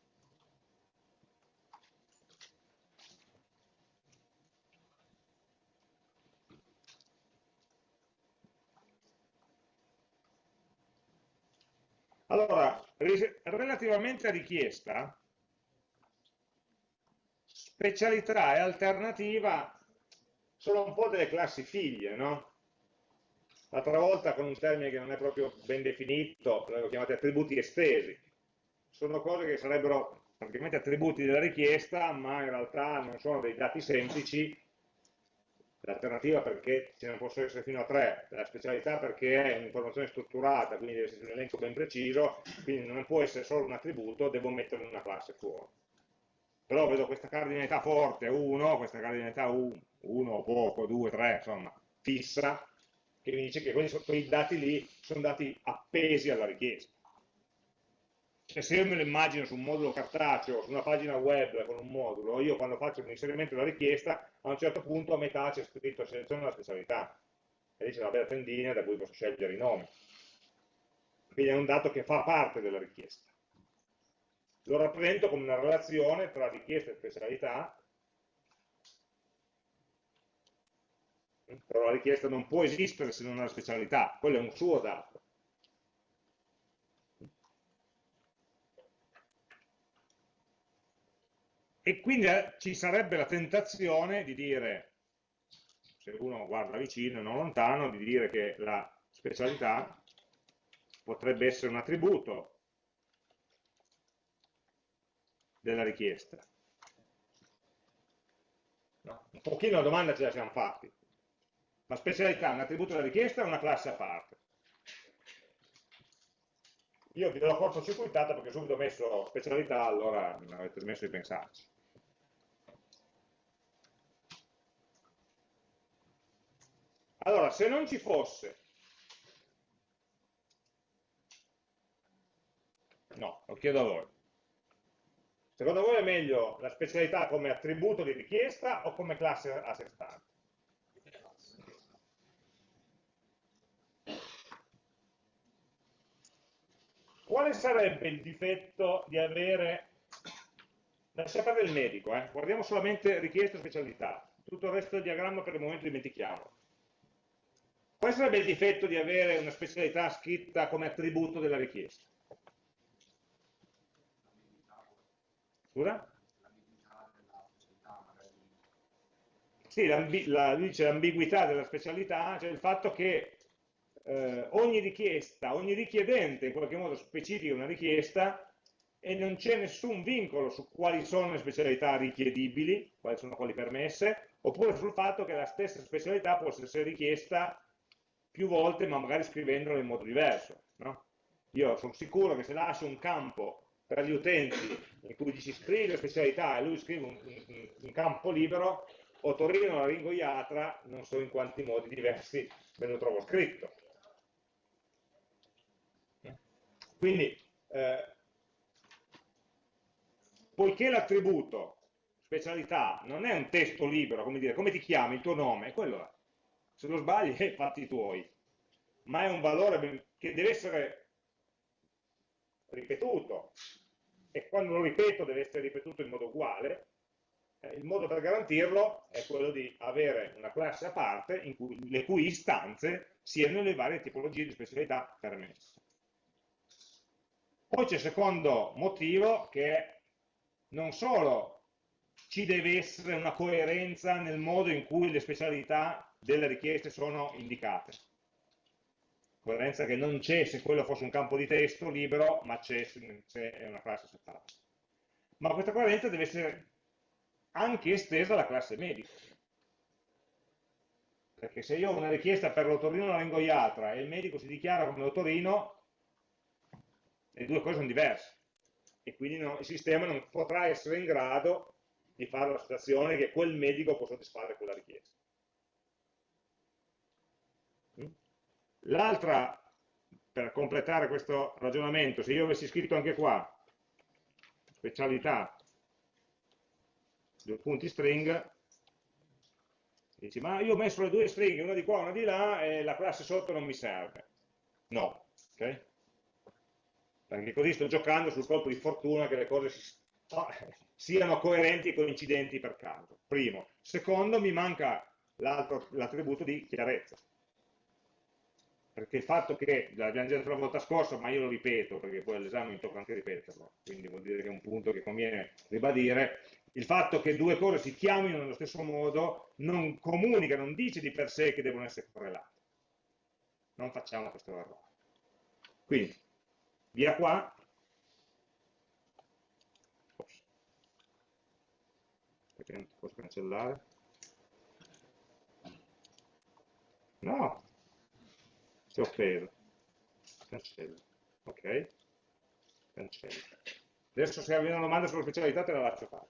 [SPEAKER 1] Allora, relativamente a richiesta, specialità e alternativa sono un po' delle classi figlie, no? L'altra volta con un termine che non è proprio ben definito, l'avevo chiamato attributi estesi. Sono cose che sarebbero praticamente attributi della richiesta, ma in realtà non sono dei dati semplici. L'alternativa perché ce ne possono essere fino a tre, la specialità perché è un'informazione strutturata, quindi deve essere un elenco ben preciso, quindi non può essere solo un attributo, devo metterlo in una classe fuori. Però vedo questa cardinalità forte 1, questa cardinalità 1, poco, 2, 3, insomma, fissa, che mi dice che quei dati lì sono dati appesi alla richiesta. Cioè, se io me lo immagino su un modulo cartaceo, su una pagina web con un modulo, io quando faccio l'inserimento della richiesta, a un certo punto a metà c'è scritto seleziona la specialità, e lì c'è una bella tendina da cui posso scegliere i nomi. Quindi è un dato che fa parte della richiesta. Lo rappresento come una relazione tra richiesta e specialità, però la richiesta non può esistere se non ha la specialità, quello è un suo dato. E quindi eh, ci sarebbe la tentazione di dire, se uno guarda vicino e non lontano, di dire che la specialità potrebbe essere un attributo della richiesta. No? Un pochino la domanda ce la siamo fatti. La specialità è un attributo della richiesta o una classe a parte? Io vi do la cortocircuitata perché subito ho messo specialità, allora avete smesso di pensarci. Allora, se non ci fosse, no, lo chiedo a voi, secondo voi è meglio la specialità come attributo di richiesta o come classe a sé stante? Quale sarebbe il difetto di avere, lascia perdere il medico, eh? guardiamo solamente richiesta e specialità, tutto il resto del diagramma per il momento dimentichiamo. Quale sarebbe il difetto di avere una specialità scritta come attributo della richiesta? Scusa? Sì, l'ambiguità della specialità, cioè il fatto che eh, ogni richiesta, ogni richiedente in qualche modo specifica una richiesta e non c'è nessun vincolo su quali sono le specialità richiedibili, quali sono quelle permesse, oppure sul fatto che la stessa specialità possa essere richiesta più volte, ma magari scrivendola in modo diverso. No? Io sono sicuro che se lascio un campo per gli utenti in cui ci scrive specialità e lui scrive un, un, un campo libero, o Torino la ringoiatra, non so in quanti modi diversi me lo trovo scritto. Quindi, eh, poiché l'attributo specialità non è un testo libero, come dire, come ti chiami, il tuo nome, quello è. Se lo sbagli, eh, fatti tuoi. Ma è un valore che deve essere ripetuto, e quando lo ripeto deve essere ripetuto in modo uguale, eh, il modo per garantirlo è quello di avere una classe a parte cui, le cui istanze siano le varie tipologie di specialità permesse. Poi c'è il secondo motivo che non solo ci deve essere una coerenza nel modo in cui le specialità delle richieste sono indicate. Coerenza che non c'è se quello fosse un campo di testo libero, ma c'è se è una classe separata. Ma questa coerenza deve essere anche estesa alla classe medico. Perché se io ho una richiesta per l'otorino laringoiatra e il medico si dichiara come otorino, le due cose sono diverse e quindi no, il sistema non potrà essere in grado di fare l'associazione che quel medico può soddisfare quella richiesta. L'altra, per completare questo ragionamento, se io avessi scritto anche qua, specialità, due punti string, Dici, ma io ho messo le due stringhe, una di qua e una di là, e la classe sotto non mi serve. No, ok? Perché così sto giocando sul colpo di fortuna che le cose si, <laughs> siano coerenti e coincidenti per caso. Primo. Secondo, mi manca l'attributo di chiarezza. Perché il fatto che, l'abbiamo già detto la volta scorsa, ma io lo ripeto, perché poi all'esame mi tocca anche ripeterlo, quindi vuol dire che è un punto che conviene ribadire, il fatto che due cose si chiamino nello stesso modo non comunica, non dice di per sé che devono essere correlate. Non facciamo questo errore. Quindi, via qua. Perché non ti posso cancellare? No, offeso. Cancello. Ok? Cancello. Adesso se hai una domanda sulla specialità te la lascio fare.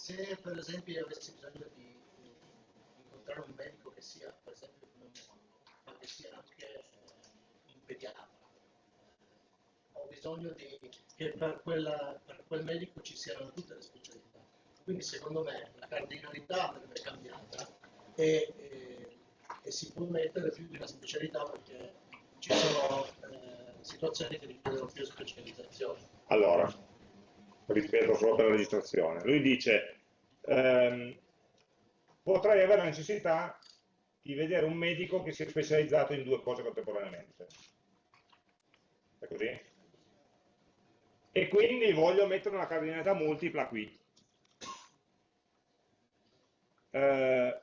[SPEAKER 2] se per esempio io avessi bisogno di incontrare un medico che sia per esempio pneumologo, ma che sia anche un pediatra, ho bisogno di, che per, quella, per, quel medico ci siano tutte le specialità. Quindi secondo me la cardinalità andrebbe cambiata e, e, e, si può mettere più di una specialità perché ci sono eh, situazioni che richiedono più specializzazione.
[SPEAKER 1] Allora, ripeto solo per la registrazione, lui dice ehm, potrei avere la necessità di vedere un medico che sia specializzato in due cose contemporaneamente. È così? E quindi voglio mettere una cardinalità multipla qui. Eh,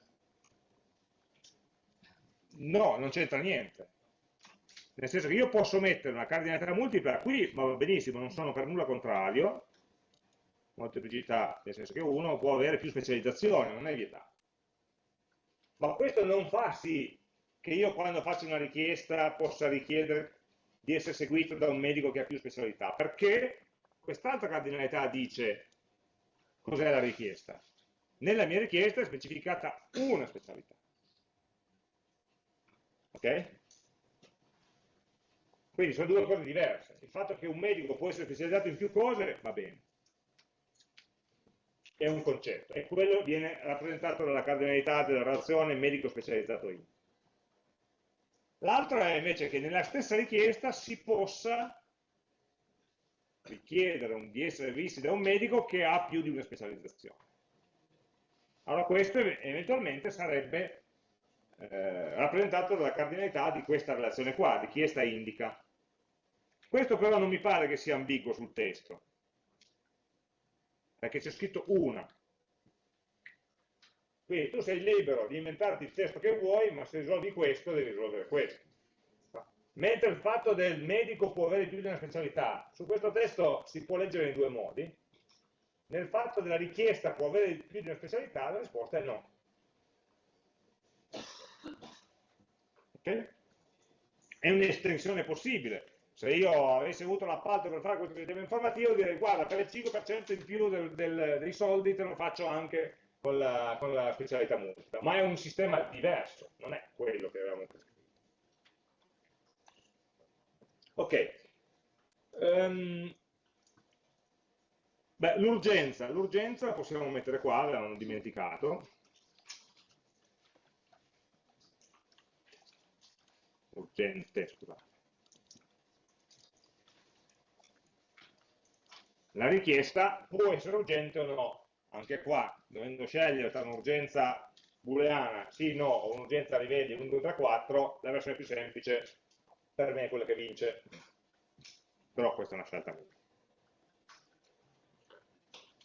[SPEAKER 1] no, non c'entra niente. Nel senso che io posso mettere una cardinalità multipla qui, va benissimo, non sono per nulla contrario, molteplicità, nel senso che uno può avere più specializzazione, non è vietato. Ma questo non fa sì che io quando faccio una richiesta possa richiedere di essere seguito da un medico che ha più specialità, perché quest'altra cardinalità dice cos'è la richiesta. Nella mia richiesta è specificata una specialità. Ok? Quindi sono due cose diverse. Il fatto che un medico può essere specializzato in più cose va bene è un concetto e quello viene rappresentato dalla cardinalità della relazione medico specializzato in. L'altro è invece che nella stessa richiesta si possa richiedere di essere visti da un medico che ha più di una specializzazione. Allora questo eventualmente sarebbe eh, rappresentato dalla cardinalità di questa relazione qua, richiesta indica. Questo però non mi pare che sia ambiguo sul testo, perché c'è scritto una. Quindi tu sei libero di inventarti il testo che vuoi, ma se risolvi questo devi risolvere questo. Mentre il fatto del medico può avere più di una specialità, su questo testo si può leggere in due modi. Nel fatto della richiesta può avere più di una specialità, la risposta è no. Okay? È un'estensione possibile, se io avessi avuto l'appalto per fare questo sistema informativo direi guarda per il 5% in più del, del, dei soldi te lo faccio anche con la, con la specialità multipla ma è un sistema diverso non è quello che avevamo prescritto. Ok. Um, l'urgenza. L'urgenza possiamo mettere qua l'avevamo dimenticato urgente scusate La richiesta può essere urgente o no. Anche qua, dovendo scegliere tra un'urgenza booleana, sì, no, o un'urgenza rivedi 1, 2, 3, 4, la versione più semplice per me è quella che vince. Però questa è una scelta mia.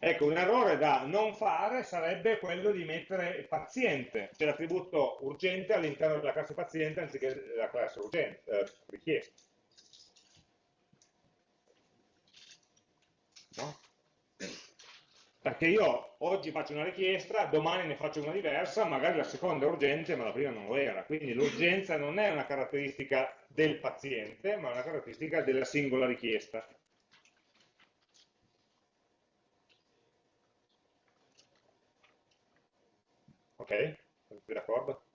[SPEAKER 1] Ecco, un errore da non fare sarebbe quello di mettere paziente, cioè l'attributo urgente all'interno della classe paziente anziché della classe urgente, eh, richiesta. No? Perché io oggi faccio una richiesta, domani ne faccio una diversa, magari la seconda è urgente ma la prima non lo era. Quindi l'urgenza non è una caratteristica del paziente, ma una caratteristica della singola richiesta. Ok? Siete d'accordo?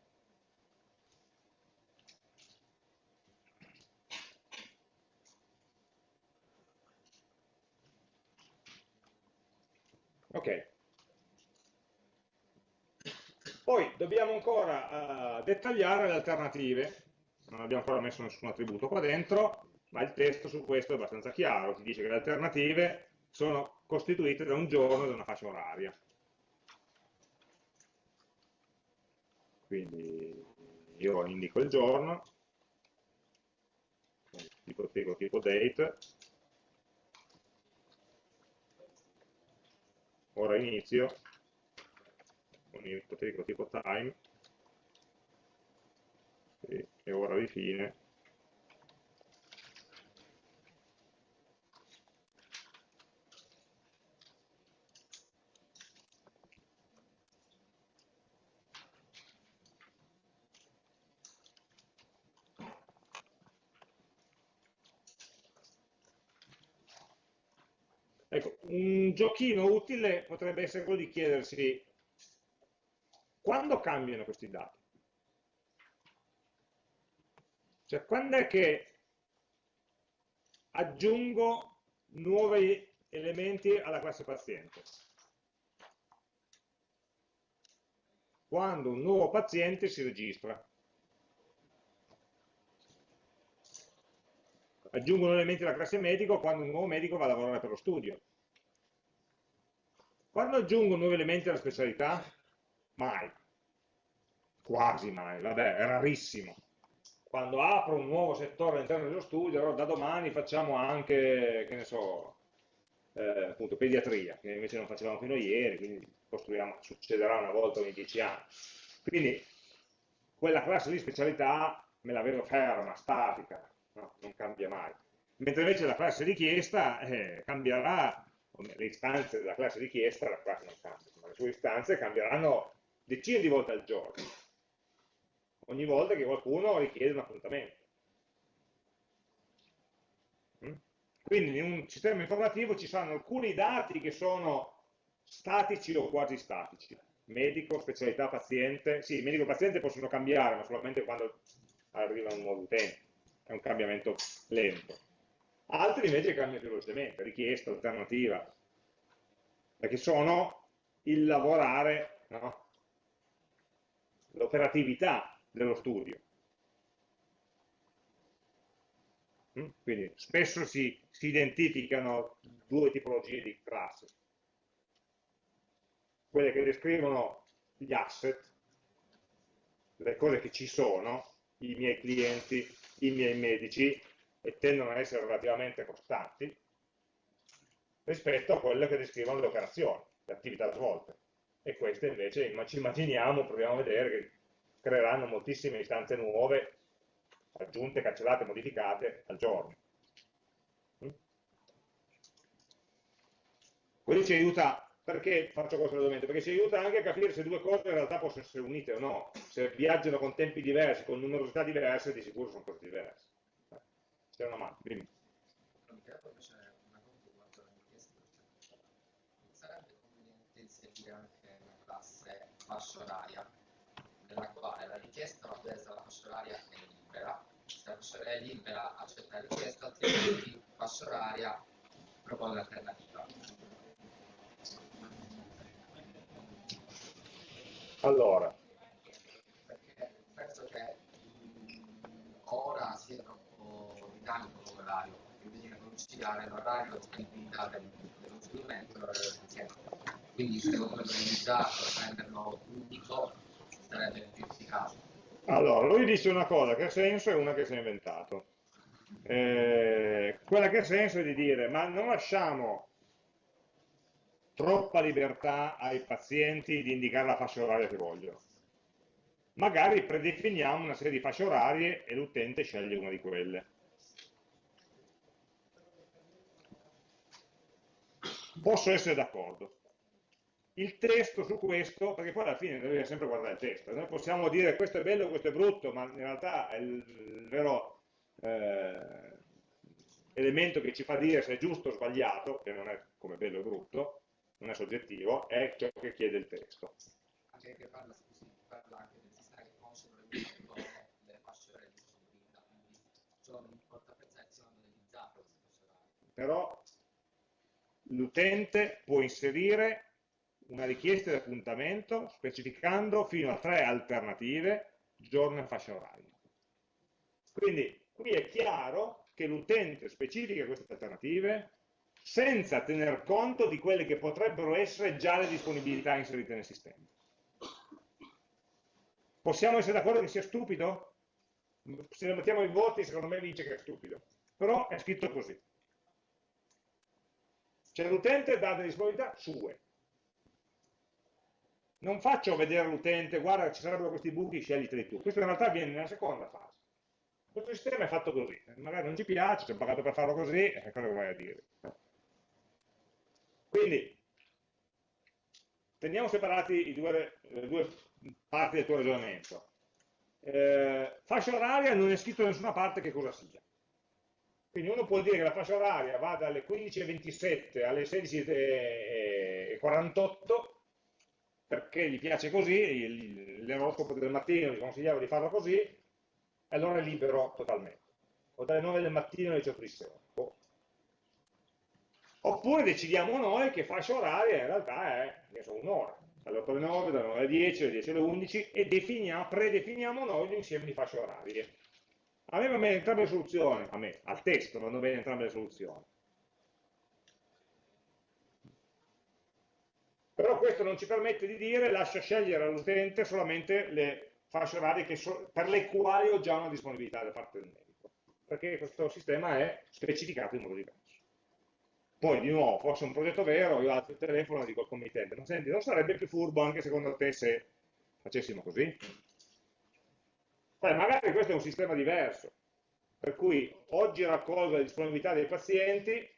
[SPEAKER 1] Ok. Poi dobbiamo ancora uh, dettagliare le alternative, non abbiamo ancora messo nessun attributo qua dentro, ma il testo su questo è abbastanza chiaro, ti dice che le alternative sono costituite da un giorno e da una fascia oraria. Quindi io indico il giorno, tipo, tipo, tipo date, ora inizio, con il tipo, tipo time, e ora di fine, Ecco, un giochino utile potrebbe essere quello di chiedersi quando cambiano questi dati? Cioè, quando è che aggiungo nuovi elementi alla classe paziente? Quando un nuovo paziente si registra. aggiungono elementi alla classe medico quando un nuovo medico va a lavorare per lo studio. Quando aggiungo nuovi elementi alla specialità? Mai. Quasi mai, vabbè, è rarissimo. Quando apro un nuovo settore all'interno dello studio, allora da domani facciamo anche, che ne so, eh, appunto, pediatria, che invece non facevamo fino a ieri, quindi succederà una volta ogni dieci anni. Quindi quella classe di specialità me la vedo ferma, statica, no? non cambia mai. Mentre invece la classe richiesta eh, cambierà, le istanze della classe richiesta, la classe non cambia, ma le sue istanze cambieranno decine di volte al giorno, ogni volta che qualcuno richiede un appuntamento. Mm? Quindi in un sistema informativo ci saranno alcuni dati che sono statici o quasi statici, medico, specialità, paziente, sì, medico e paziente possono cambiare, ma solamente quando arriva un nuovo utente è un cambiamento lento. Altri invece cambiano velocemente, richiesta, alternativa, perché sono il lavorare, no? l'operatività dello studio. Mm? Quindi spesso si, si identificano due tipologie di classi. Quelle che descrivono gli asset, le cose che ci sono, i miei clienti, i miei medici e tendono ad essere relativamente costanti rispetto a quelle che descrivono le operazioni, le attività svolte. E queste invece ci immaginiamo, proviamo a vedere che creeranno moltissime istanze nuove, aggiunte, cancellate, modificate al giorno. Mm? Quello ci aiuta perché faccio questo ragionamento? Perché ci aiuta anche a capire se due cose in realtà possono essere unite o no. Se viaggiano con tempi diversi, con numerosità diverse, di sicuro sono cose diverse. C'è una mano, dimmi.
[SPEAKER 3] Sarebbe conveniente inserire anche una classe fascia oraria, nella quale la richiesta va presa la fascia oraria è libera. Se la fascia oraria è libera accetta la richiesta, altrimenti fascia oraria propone l'alternativa.
[SPEAKER 1] Allora.
[SPEAKER 3] Perché penso che ora sia troppo dinamico come orario, perché bisogna conciliare l'orario e disponibilità dello strumento e l'orario del paziente. Quindi secondo me organizzato, renderlo unico sarebbe più efficace.
[SPEAKER 1] Allora, lui dice una cosa che ha senso e una che si è inventato. Eh, quella che ha senso è di dire, ma non lasciamo troppa libertà ai pazienti di indicare la fascia oraria che vogliono. Magari predefiniamo una serie di fasce orarie e l'utente sceglie una di quelle. Posso essere d'accordo. Il testo su questo, perché poi alla fine bisogna sempre guardare il testo, noi possiamo dire questo è bello, questo è brutto, ma in realtà è il, il vero eh, elemento che ci fa dire se è giusto o sbagliato, che non è come bello o brutto, non è soggettivo, è ciò che chiede il testo.
[SPEAKER 3] Anche che parla, scusi, parla anche del sistema che conosce delle fasce di disponibilità, quindi sono in porta presenza analizzate queste fasce orarie.
[SPEAKER 1] Però l'utente può inserire una richiesta di appuntamento specificando fino a tre alternative, giorno e fascia oraria. Quindi qui è chiaro che l'utente specifica queste alternative senza tener conto di quelle che potrebbero essere già le disponibilità inserite nel sistema. Possiamo essere d'accordo che sia stupido? Se lo mettiamo in voti, secondo me vince che è stupido. Però è scritto così. Cioè l'utente dà delle disponibilità sue. Non faccio vedere all'utente, guarda ci sarebbero questi buchi, scegliteli tu. Questo in realtà avviene nella seconda fase. Questo sistema è fatto così. Magari non ci piace, ci ho pagato per farlo così, e cosa vuoi a dire? Quindi, teniamo separati due, le due parti del tuo ragionamento. Eh, fascia oraria non è scritto da nessuna parte che cosa sia. Quindi uno può dire che la fascia oraria va dalle 15.27 alle 16.48 perché gli piace così, l'oroscopo del mattino gli consigliava di farlo così, e allora è libero totalmente. O dalle 9 del mattino alle 18 di sera. Oppure decidiamo noi che fascia oraria in realtà è un'ora, dalle 8 alle 9, dalle 9 alle 10, dalle 10 alle 11 e definiamo, predefiniamo noi l'insieme di fasce orarie. A me va bene entrambe le soluzioni, a me, al testo vanno bene entrambe le soluzioni. Però questo non ci permette di dire lascia scegliere all'utente solamente le fasce orarie so, per le quali ho già una disponibilità da parte del medico, perché questo sistema è specificato in modo diverso. Poi di nuovo, fosse un progetto vero, io alzo il telefono e dico al committente, ma senti, non sarebbe più furbo anche secondo te se facessimo così? Poi magari questo è un sistema diverso, per cui oggi raccolgo le disponibilità dei pazienti,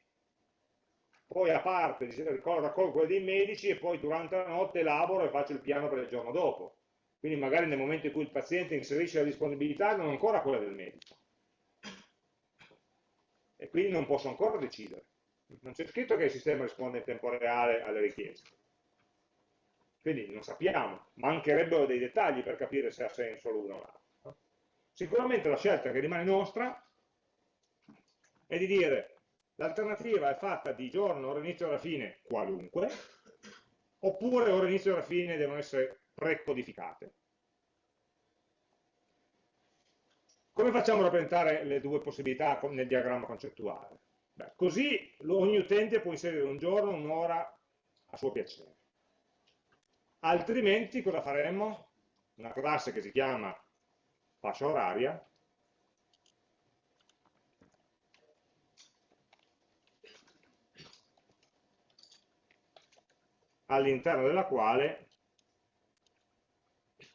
[SPEAKER 1] poi a parte raccolgo quelle dei medici e poi durante la notte elaboro e faccio il piano per il giorno dopo. Quindi magari nel momento in cui il paziente inserisce la disponibilità non ancora quella del medico. E quindi non posso ancora decidere non c'è scritto che il sistema risponde in tempo reale alle richieste. Quindi non sappiamo, mancherebbero dei dettagli per capire se ha senso l'uno o l'altro. Sicuramente la scelta che rimane nostra è di dire l'alternativa è fatta di giorno, ora inizio e ora fine, qualunque, oppure ora inizio e ora fine devono essere precodificate. Come facciamo a rappresentare le due possibilità nel diagramma concettuale? Beh, così ogni utente può inserire un giorno, un'ora a suo piacere. Altrimenti cosa faremmo? Una classe che si chiama fascia oraria, all'interno della quale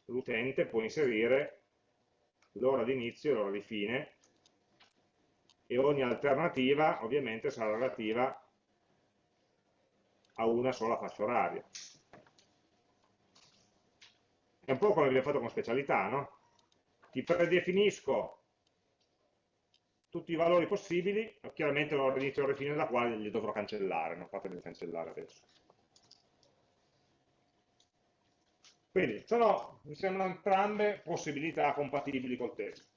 [SPEAKER 1] l'utente può inserire l'ora di inizio e l'ora di fine e ogni alternativa ovviamente sarà relativa a una sola fascia oraria. È un po' come abbiamo fatto con specialità, no? Ti predefinisco tutti i valori possibili, chiaramente l'ora di inizio e di fine della quale li dovrò cancellare, non fatemi cancellare adesso. Quindi sono, mi sembrano entrambe possibilità compatibili col testo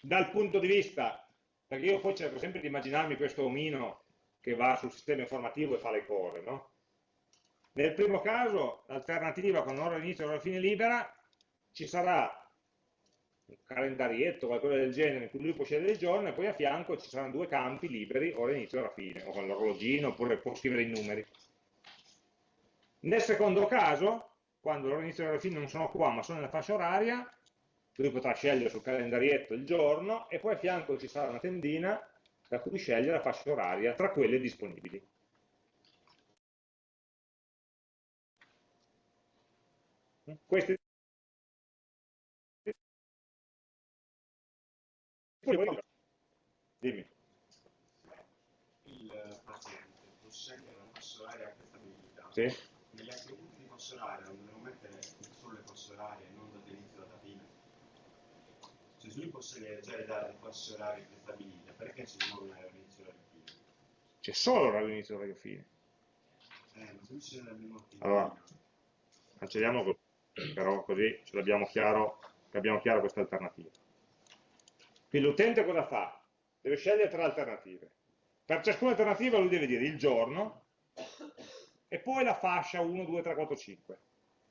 [SPEAKER 1] dal punto di vista, perché io poi cerco sempre di immaginarmi questo omino che va sul sistema informativo e fa le cose, no? Nel primo caso, l'alternativa con ora inizio e ora fine libera, ci sarà un calendarietto, qualcosa del genere, in cui lui può scegliere il giorno e poi a fianco ci saranno due campi liberi, ora inizio e ora fine, o con l'orologino, oppure può scrivere i numeri. Nel secondo caso, quando l'ora inizio e l'ora fine non sono qua, ma sono nella fascia oraria, lui potrà scegliere sul calendarietto il giorno e poi a fianco ci sarà una tendina da cui scegliere la fascia oraria tra quelle disponibili. Queste Dimmi.
[SPEAKER 4] Il paziente può scegliere la fascia oraria a questa abilità.
[SPEAKER 1] Sì.
[SPEAKER 4] Negli attributi di fascia oraria non devo mettere solo le fasce orarie se lui posso già dare le orarie prestabilite, perché c'è solo orario inizio e orario fine?
[SPEAKER 1] C'è solo orario inizio e orario fine.
[SPEAKER 4] Eh, ma se c'è l'abbiamo
[SPEAKER 1] Allora, cancelliamo così, però così ce l'abbiamo chiaro, abbiamo chiaro questa alternativa. Quindi l'utente cosa fa? Deve scegliere tre alternative. Per ciascuna alternativa lui deve dire il giorno, e poi la fascia 1, 2, 3, 4, 5.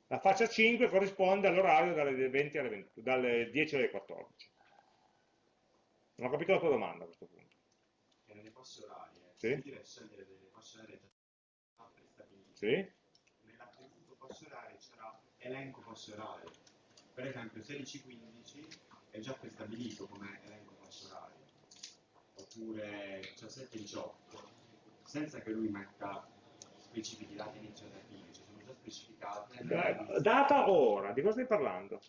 [SPEAKER 1] La fascia 5 corrisponde all'orario dalle, 20 alle 20 dalle 10 alle 14. Non ho capito la tua domanda a questo punto.
[SPEAKER 4] E nelle fasce orarie,
[SPEAKER 1] Sì.
[SPEAKER 4] dire scegliere delle fasce orarie già prestabilite.
[SPEAKER 1] Sì?
[SPEAKER 4] Nell'attributo fasce orarie c'era elenco fasce orarie. Per esempio 16-15 è già prestabilito come elenco fasce orarie. Oppure 17-18, senza che lui metta specifichi dati iniziativi, cioè sono già specificate lista,
[SPEAKER 1] Data o ora? Di cosa stai parlando?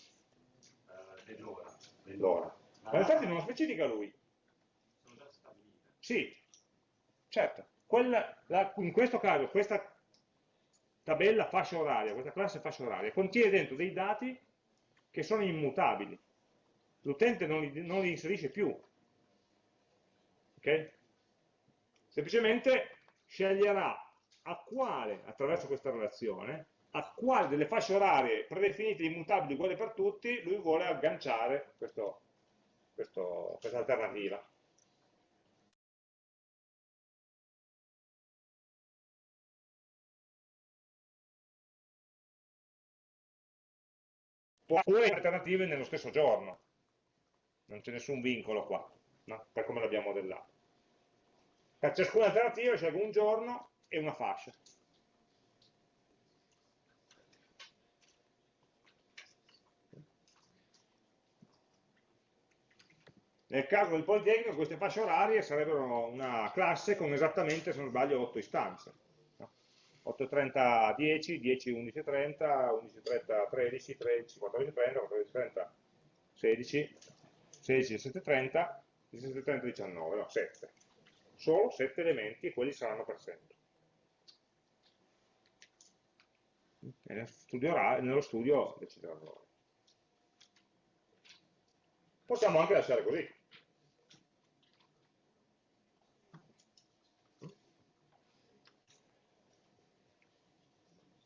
[SPEAKER 4] eh, dell'ora.
[SPEAKER 1] L'ora.
[SPEAKER 4] La
[SPEAKER 1] Ma infatti non lo specifica lui.
[SPEAKER 4] sono già stabilite.
[SPEAKER 1] Sì, certo. Quella- la- in questo caso questa tabella fascia oraria, questa classe fascia oraria, contiene dentro dei dati che sono immutabili. L'utente non non li inserisce più. Ok? Semplicemente sceglierà a quale, attraverso questa relazione, a quale delle fasce orarie predefinite immutabili uguali per tutti, lui vuole agganciare questo- questo- questa alternativa. oppure alternative nello stesso giorno. Non c'è nessun vincolo qua, no? per come l'abbiamo modellato. Per ciascuna alternativa scelgo un giorno e una fascia. Nel caso del Politecnico queste fasce orarie sarebbero una classe con esattamente, se non sbaglio, 8 istanze. no? 8.30 10, 10 11.30, 11.30 13, 13 14.30, 14.30 16, 16 17.30, 17.30 19, no, 7. Solo 7 elementi e quelli saranno per sempre. E nello studio, decideranno loro. Possiamo anche lasciare così.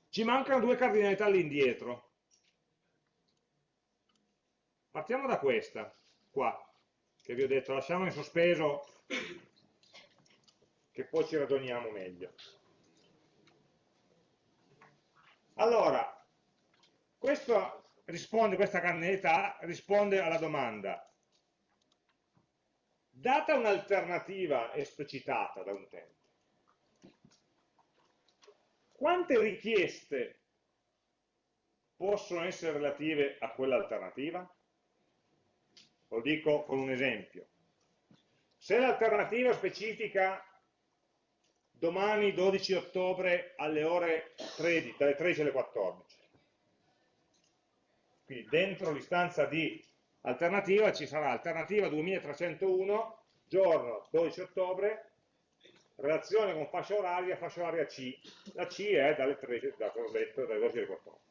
[SPEAKER 1] Ci mancano due cardinalità all'indietro. Partiamo da questa, qua, che vi ho detto, lasciamo in sospeso, che poi ci ragioniamo meglio. Allora, questo risponde, questa cardinalità risponde alla domanda, data un'alternativa esplicitata da un utente, quante richieste possono essere relative a quell'alternativa? Lo dico con un esempio. Se l'alternativa specifica domani 12 ottobre alle ore 13, dalle 13 alle 14, quindi dentro l'istanza di alternativa ci sarà alternativa 2301, giorno 12 ottobre, relazione con fascia oraria, fascia oraria C. La C è dalle 13, da detto, dalle 12 alle 14.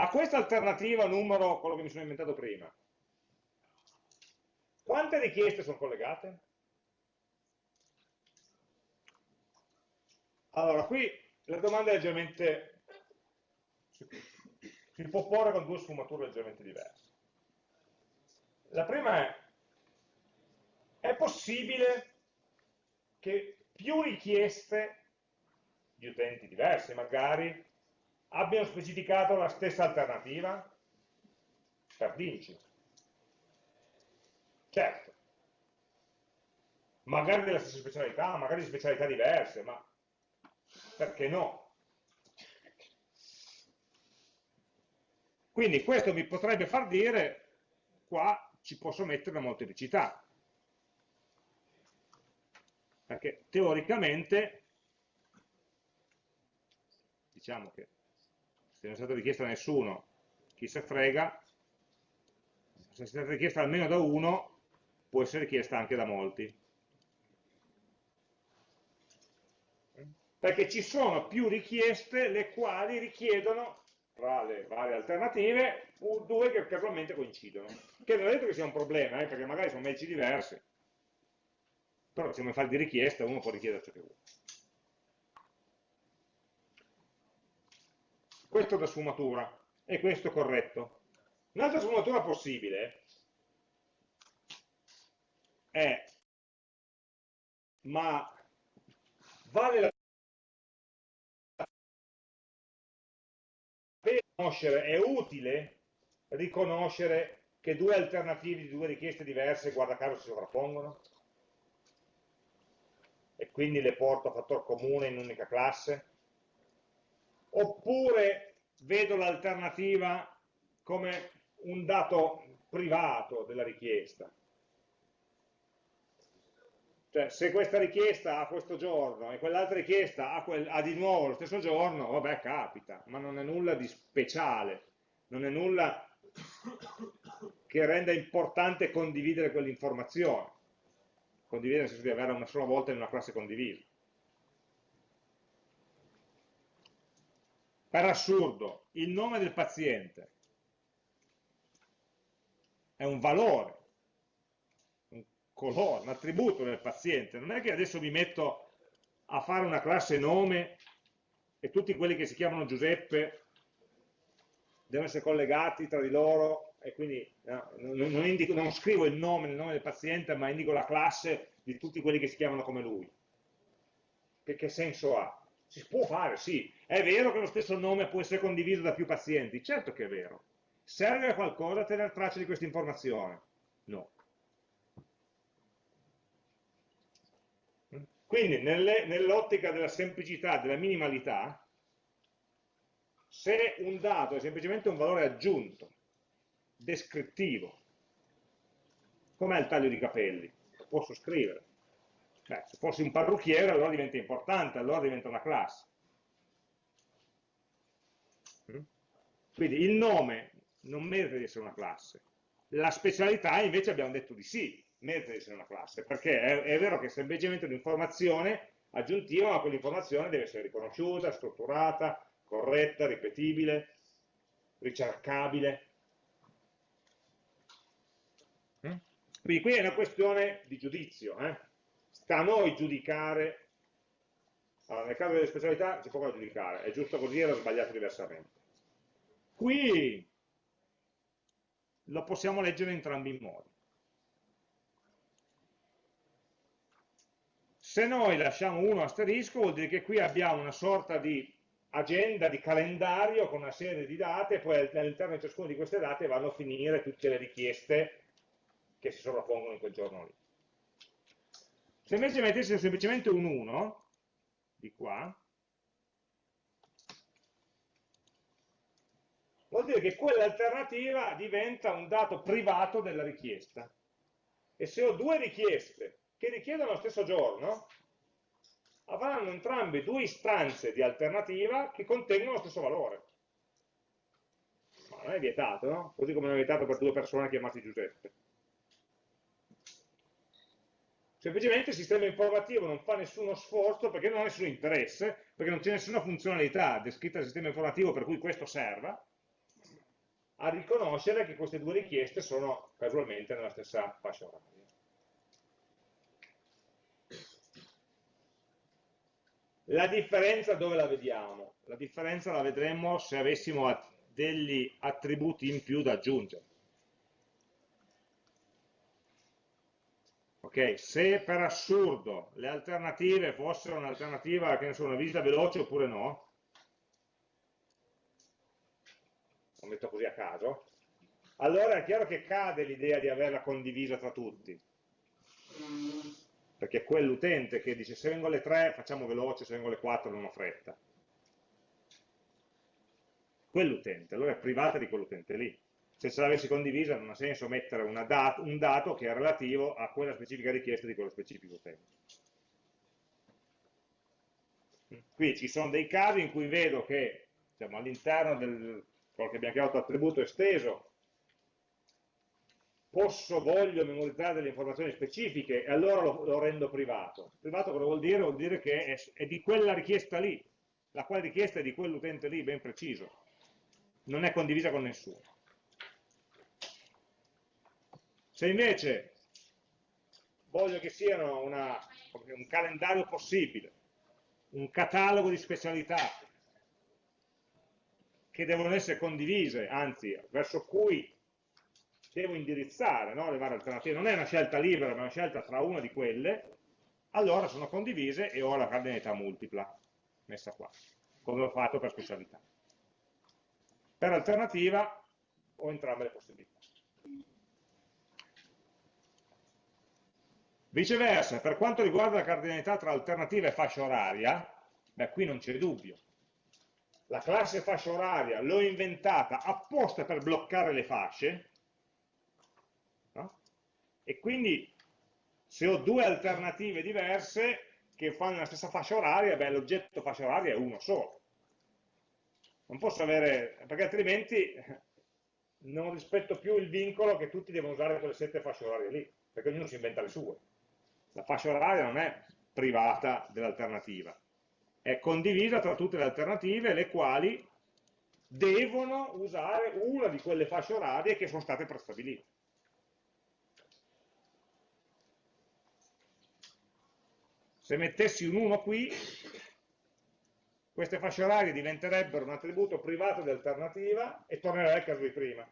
[SPEAKER 1] A questa alternativa numero, quello che mi sono inventato prima, quante richieste sono collegate? Allora, qui la domanda è leggermente, si può porre con due sfumature leggermente diverse. La prima è, è possibile che più richieste di utenti diversi magari abbiano specificato la stessa alternativa? Per dirci. Certo. Magari della stessa specialità, magari di specialità diverse, ma perché no? Quindi questo mi potrebbe far dire, qua ci posso mettere una molteplicità, perché teoricamente, diciamo che se non è stata richiesta da nessuno, chi se frega, se è stata richiesta almeno da uno, può essere richiesta anche da molti. Perché ci sono più richieste le quali richiedono, tra le varie alternative, due che casualmente coincidono. Che non è detto che sia un problema, eh, perché magari sono medici diversi. Però siamo in fase di richiesta, uno può richiedere ciò che vuole. Questo da sfumatura, e questo corretto. Un'altra sfumatura possibile è, ma vale la pena conoscere, è utile riconoscere che due alternative di due richieste diverse, guarda caso, si sovrappongono? E quindi le porto a fattor comune in un'unica classe? Oppure vedo l'alternativa come un dato privato della richiesta? Cioè, se questa richiesta ha questo giorno e quell'altra richiesta ha, quel, ha, di nuovo lo stesso giorno, vabbè, capita, ma non è nulla di speciale, non è nulla che renda importante condividere quell'informazione. Condividere nel senso di averla una sola volta in una classe condivisa. Per assurdo, il nome del paziente è un valore, un colore, un attributo del paziente. Non è che adesso mi metto a fare una classe nome e tutti quelli che si chiamano Giuseppe devono essere collegati tra di loro e quindi no, non, indico, non, scrivo il nome, il nome del paziente, ma indico la classe di tutti quelli che si chiamano come lui. Che, che senso ha? Si può fare, sì. È vero che lo stesso nome può essere condiviso da più pazienti? Certo che è vero. Serve a qualcosa tenere traccia di questa informazione? No. Quindi nell'ottica della semplicità, della minimalità, se un dato è semplicemente un valore aggiunto, descrittivo, com'è il taglio di capelli? Lo posso scrivere. Beh, se fossi un parrucchiere allora diventa importante, allora diventa una classe. Quindi il nome non merita di essere una classe. La specialità invece abbiamo detto di sì, merita di essere una classe, perché è, è vero che è semplicemente un'informazione aggiuntiva, ma quell'informazione deve essere riconosciuta, strutturata, corretta, ripetibile, ricercabile. Mm? Quindi qui è una questione di giudizio. Eh? sta a noi giudicare, allora, nel caso delle specialità c'è poco da giudicare, è giusto così, era sbagliato diversamente. Qui lo possiamo leggere in entrambi i modi. Se noi lasciamo uno asterisco vuol dire che qui abbiamo una sorta di agenda, di calendario con una serie di date e poi all'interno di ciascuna di queste date vanno a finire tutte le richieste che si sovrappongono in quel giorno lì. Se invece mettessimo semplicemente un 1, di qua, vuol dire che quell'alternativa diventa un dato privato della richiesta. E se ho due richieste che richiedono lo stesso giorno, avranno entrambe due istanze di alternativa che contengono lo stesso valore. Ma non è vietato, no? Così come non è vietato per due persone chiamate Giuseppe. Semplicemente il sistema informativo non fa nessuno sforzo perché non ha nessun interesse, perché non c'è nessuna funzionalità descritta nel sistema informativo per cui questo serva, a riconoscere che queste due richieste sono casualmente nella stessa fascia oraria. La differenza dove la vediamo? La differenza la vedremo se avessimo degli attributi in più da aggiungere. Ok, se per assurdo le alternative fossero un'alternativa che ne so, una visita veloce oppure no, lo metto così a caso, allora è chiaro che cade l'idea di averla condivisa tra tutti. Perché è quell'utente che dice se vengo alle 3 facciamo veloce, se vengo alle 4 non ho fretta. Quell'utente, allora è privata di quell'utente lì se ce l'avessi condivisa non ha senso mettere dat un dato che è relativo a quella specifica richiesta di quello specifico utente. Qui ci sono dei casi in cui vedo che diciamo, all'interno del quello che abbiamo chiamato attributo esteso posso, voglio memorizzare delle informazioni specifiche e allora lo, lo rendo privato. Privato cosa vuol dire? Vuol dire che è, è di quella richiesta lì, la quale richiesta è di quell'utente lì ben preciso, non è condivisa con nessuno. Se invece voglio che siano una, un calendario possibile, un catalogo di specialità che devono essere condivise, anzi verso cui devo indirizzare no, le varie alternative, non è una scelta libera, ma una scelta tra una di quelle, allora sono condivise e ho la cardinalità multipla messa qua, come ho fatto per specialità. Per alternativa ho entrambe le possibilità. Viceversa, per quanto riguarda la cardinalità tra alternativa e fascia oraria, beh, qui non c'è dubbio. La classe fascia oraria l'ho inventata apposta per bloccare le fasce, no? e quindi se ho due alternative diverse che fanno la stessa fascia oraria, beh, l'oggetto fascia oraria è uno solo. Non posso avere, perché altrimenti non rispetto più il vincolo che tutti devono usare quelle sette fasce orarie lì, perché ognuno si inventa le sue. La fascia oraria non è privata dell'alternativa, è condivisa tra tutte le alternative, le quali devono usare una di quelle fasce orarie che sono state prestabilite. Se mettessi un 1 qui, queste fasce orarie diventerebbero un attributo privato di alternativa e tornerei al caso di prima.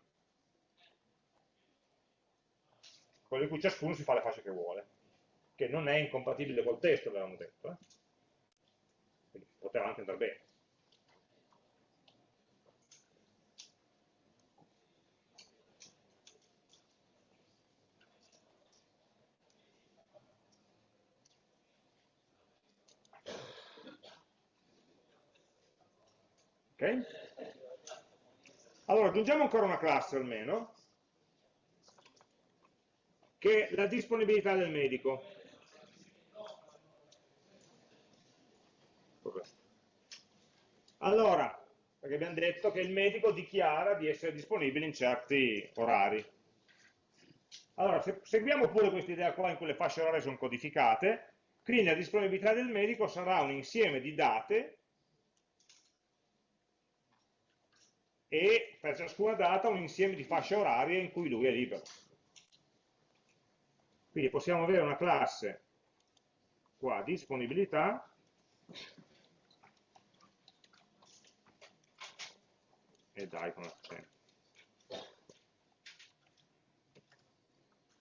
[SPEAKER 1] Quello in cui ciascuno si fa le fasce che vuole, che non è incompatibile col testo, avevamo detto. Eh? Poteva anche andare bene. Ok? Allora, aggiungiamo ancora una classe almeno, che è la disponibilità del medico. Allora, perché abbiamo detto che il medico dichiara di essere disponibile in certi orari. Allora, se seguiamo pure questa idea qua in cui le fasce orarie sono codificate, quindi la disponibilità del medico sarà un insieme di date e per ciascuna data un insieme di fasce orarie in cui lui è libero. Quindi possiamo avere una classe qua, disponibilità, e dai con l'accento.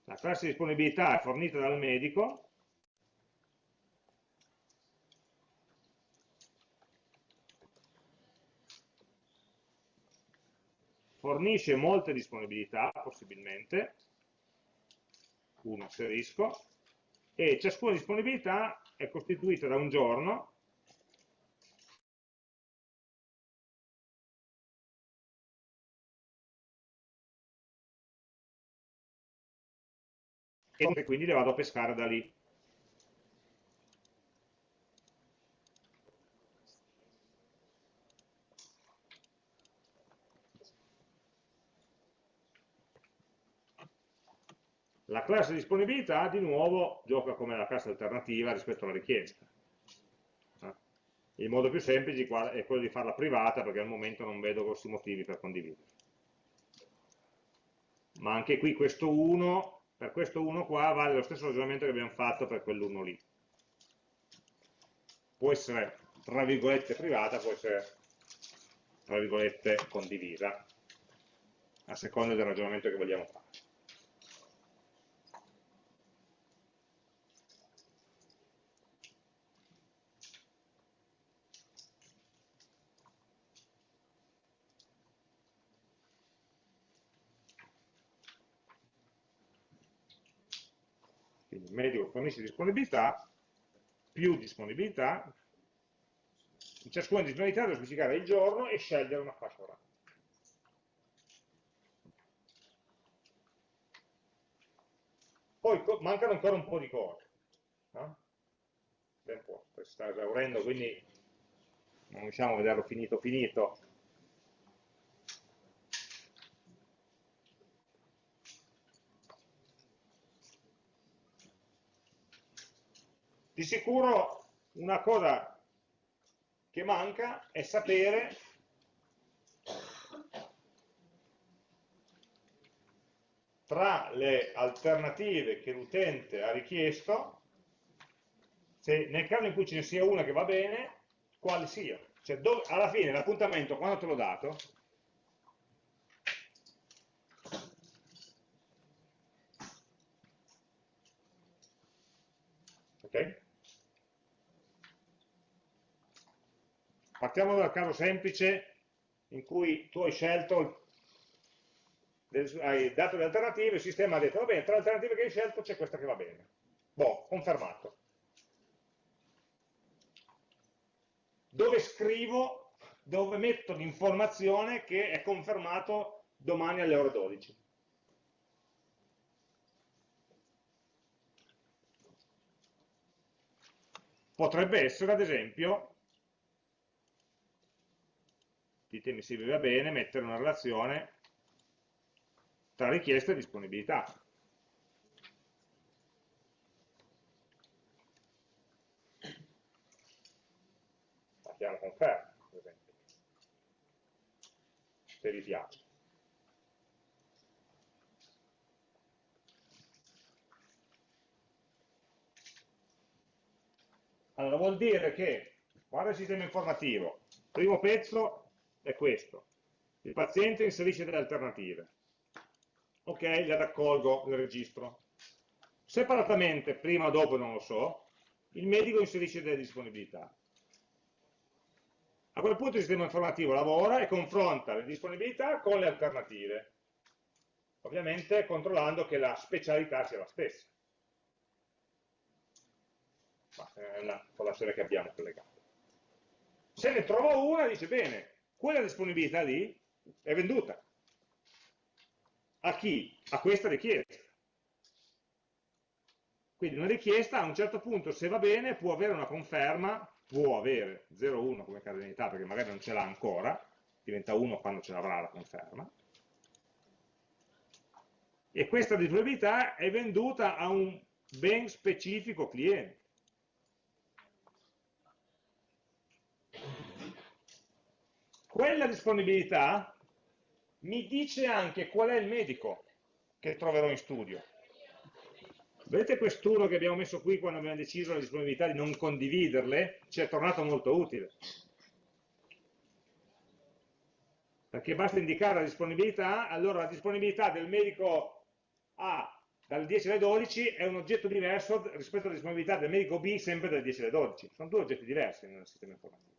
[SPEAKER 1] La classe disponibilità è fornita dal medico, fornisce molte disponibilità, possibilmente, un asterisco, e ciascuna disponibilità è costituita da un giorno, e quindi le vado a pescare da lì. La classe disponibilità di nuovo gioca come la classe alternativa rispetto alla richiesta. Eh? Il modo più semplice è quello di farla privata perché al momento non vedo grossi motivi per condividere. Ma anche qui questo 1, per questo 1 qua vale lo stesso ragionamento che abbiamo fatto per quell'1 lì. Può essere tra virgolette privata, può essere tra virgolette condivisa, a seconda del ragionamento che vogliamo fare. Medico fornisce disponibilità, più disponibilità, in ciascuna disponibilità devo specificare il giorno e scegliere una fascia oraria. Poi mancano ancora un po' di cose. No? Tempo si sta esaurendo, quindi non riusciamo a vederlo finito finito. Di sicuro una cosa che manca è sapere tra le alternative che l'utente ha richiesto, se nel caso in cui ce ne sia una che va bene, quale sia. Cioè, dove, alla fine l'appuntamento, quando te l'ho dato, ok? Partiamo dal caso semplice in cui tu hai scelto, hai dato le alternative, il sistema ha detto, va bene, tra le alternative che hai scelto c'è questa che va bene. Boh, confermato. Dove scrivo, dove metto l'informazione che è confermato domani alle ore 12. Potrebbe essere, ad esempio, ditemi se vi va bene, mettere una relazione tra richiesta e disponibilità. Facciamo conferma, per esempio, se vi piace. Allora vuol dire che, guarda il sistema informativo, primo pezzo è questo, il paziente inserisce delle alternative, ok, le raccolgo, le registro. Separatamente, prima o dopo non lo so, il medico inserisce delle disponibilità. A quel punto il sistema informativo lavora e confronta le disponibilità con le alternative, ovviamente controllando che la specialità sia la stessa ma è una colazione che abbiamo collegato. Se ne trovo una, dice bene, quella disponibilità lì è venduta. A chi? A questa richiesta. Quindi una richiesta a un certo punto, se va bene, può avere una conferma, può avere 0,1 come cardinalità, perché magari non ce l'ha ancora, diventa 1 quando ce l'avrà la conferma, e questa disponibilità è venduta a un ben specifico cliente. Quella disponibilità mi dice anche qual è il medico che troverò in studio. Vedete quest'uno che abbiamo messo qui quando abbiamo deciso la disponibilità di non condividerle? Ci è tornato molto utile. Perché basta indicare la disponibilità, allora la disponibilità del medico A dalle 10 alle 12 è un oggetto diverso rispetto alla disponibilità del medico B sempre dalle 10 alle 12. Sono due oggetti diversi nel sistema informativo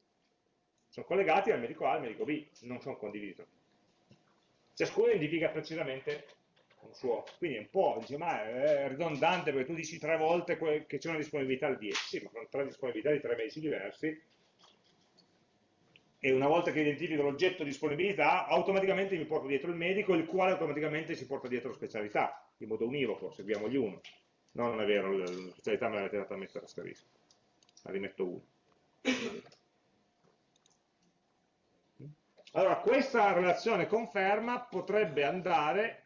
[SPEAKER 1] sono collegati al medico A e al medico B, non sono condivisi. Ciascuno identifica precisamente un suo, quindi è un po', dice, ma è ridondante perché tu dici tre volte che c'è una disponibilità al 10, sì, ma sono tre disponibilità di tre medici diversi, e una volta che identifico l'oggetto disponibilità, automaticamente mi porto dietro il medico, il quale automaticamente si porta dietro la specialità, in modo univoco, seguiamogli uno. No, non è vero, la specialità me l'avete data a mettere asterisco, la rimetto uno. Allora, questa relazione conferma potrebbe andare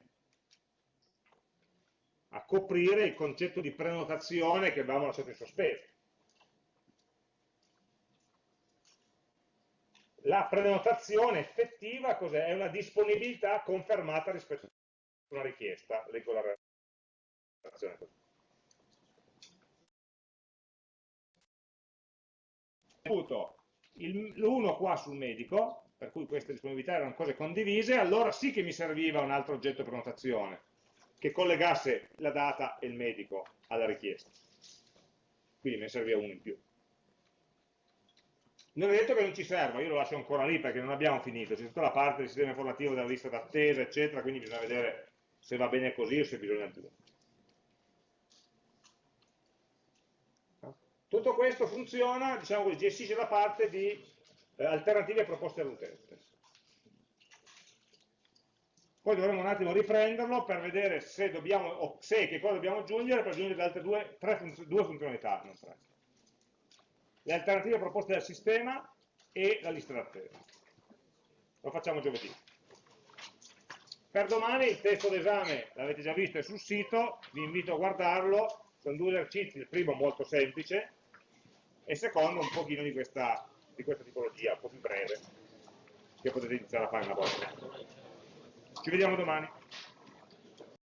[SPEAKER 1] a coprire il concetto di prenotazione che avevamo lasciato in sospeso. La prenotazione effettiva cos'è? È una disponibilità confermata rispetto a una richiesta. Leggo la relazione così. L'1 qua sul medico, per cui queste disponibilità erano cose condivise, allora sì che mi serviva un altro oggetto prenotazione che collegasse la data e il medico alla richiesta. Quindi me ne serviva uno in più. Non è detto che non ci serva, io lo lascio ancora lì perché non abbiamo finito, c'è tutta la parte del sistema informativo della lista d'attesa, eccetera, quindi bisogna vedere se va bene così o se bisogna aggiungere. Tutto questo funziona, diciamo così, gestisce la parte di alternative proposte all'utente. Poi dovremo un attimo riprenderlo per vedere se, dobbiamo, o se e che cosa dobbiamo aggiungere per aggiungere le altre due, funz due funzionalità, non tre. Le alternative proposte dal sistema e la lista d'attesa. Lo facciamo giovedì. Per domani il testo d'esame, l'avete già visto, è sul sito, vi invito a guardarlo, sono due esercizi, il primo molto semplice, e il secondo un pochino di questa di questa tipologia, più breve, che potete iniziare a fare una volta. Ci vediamo domani.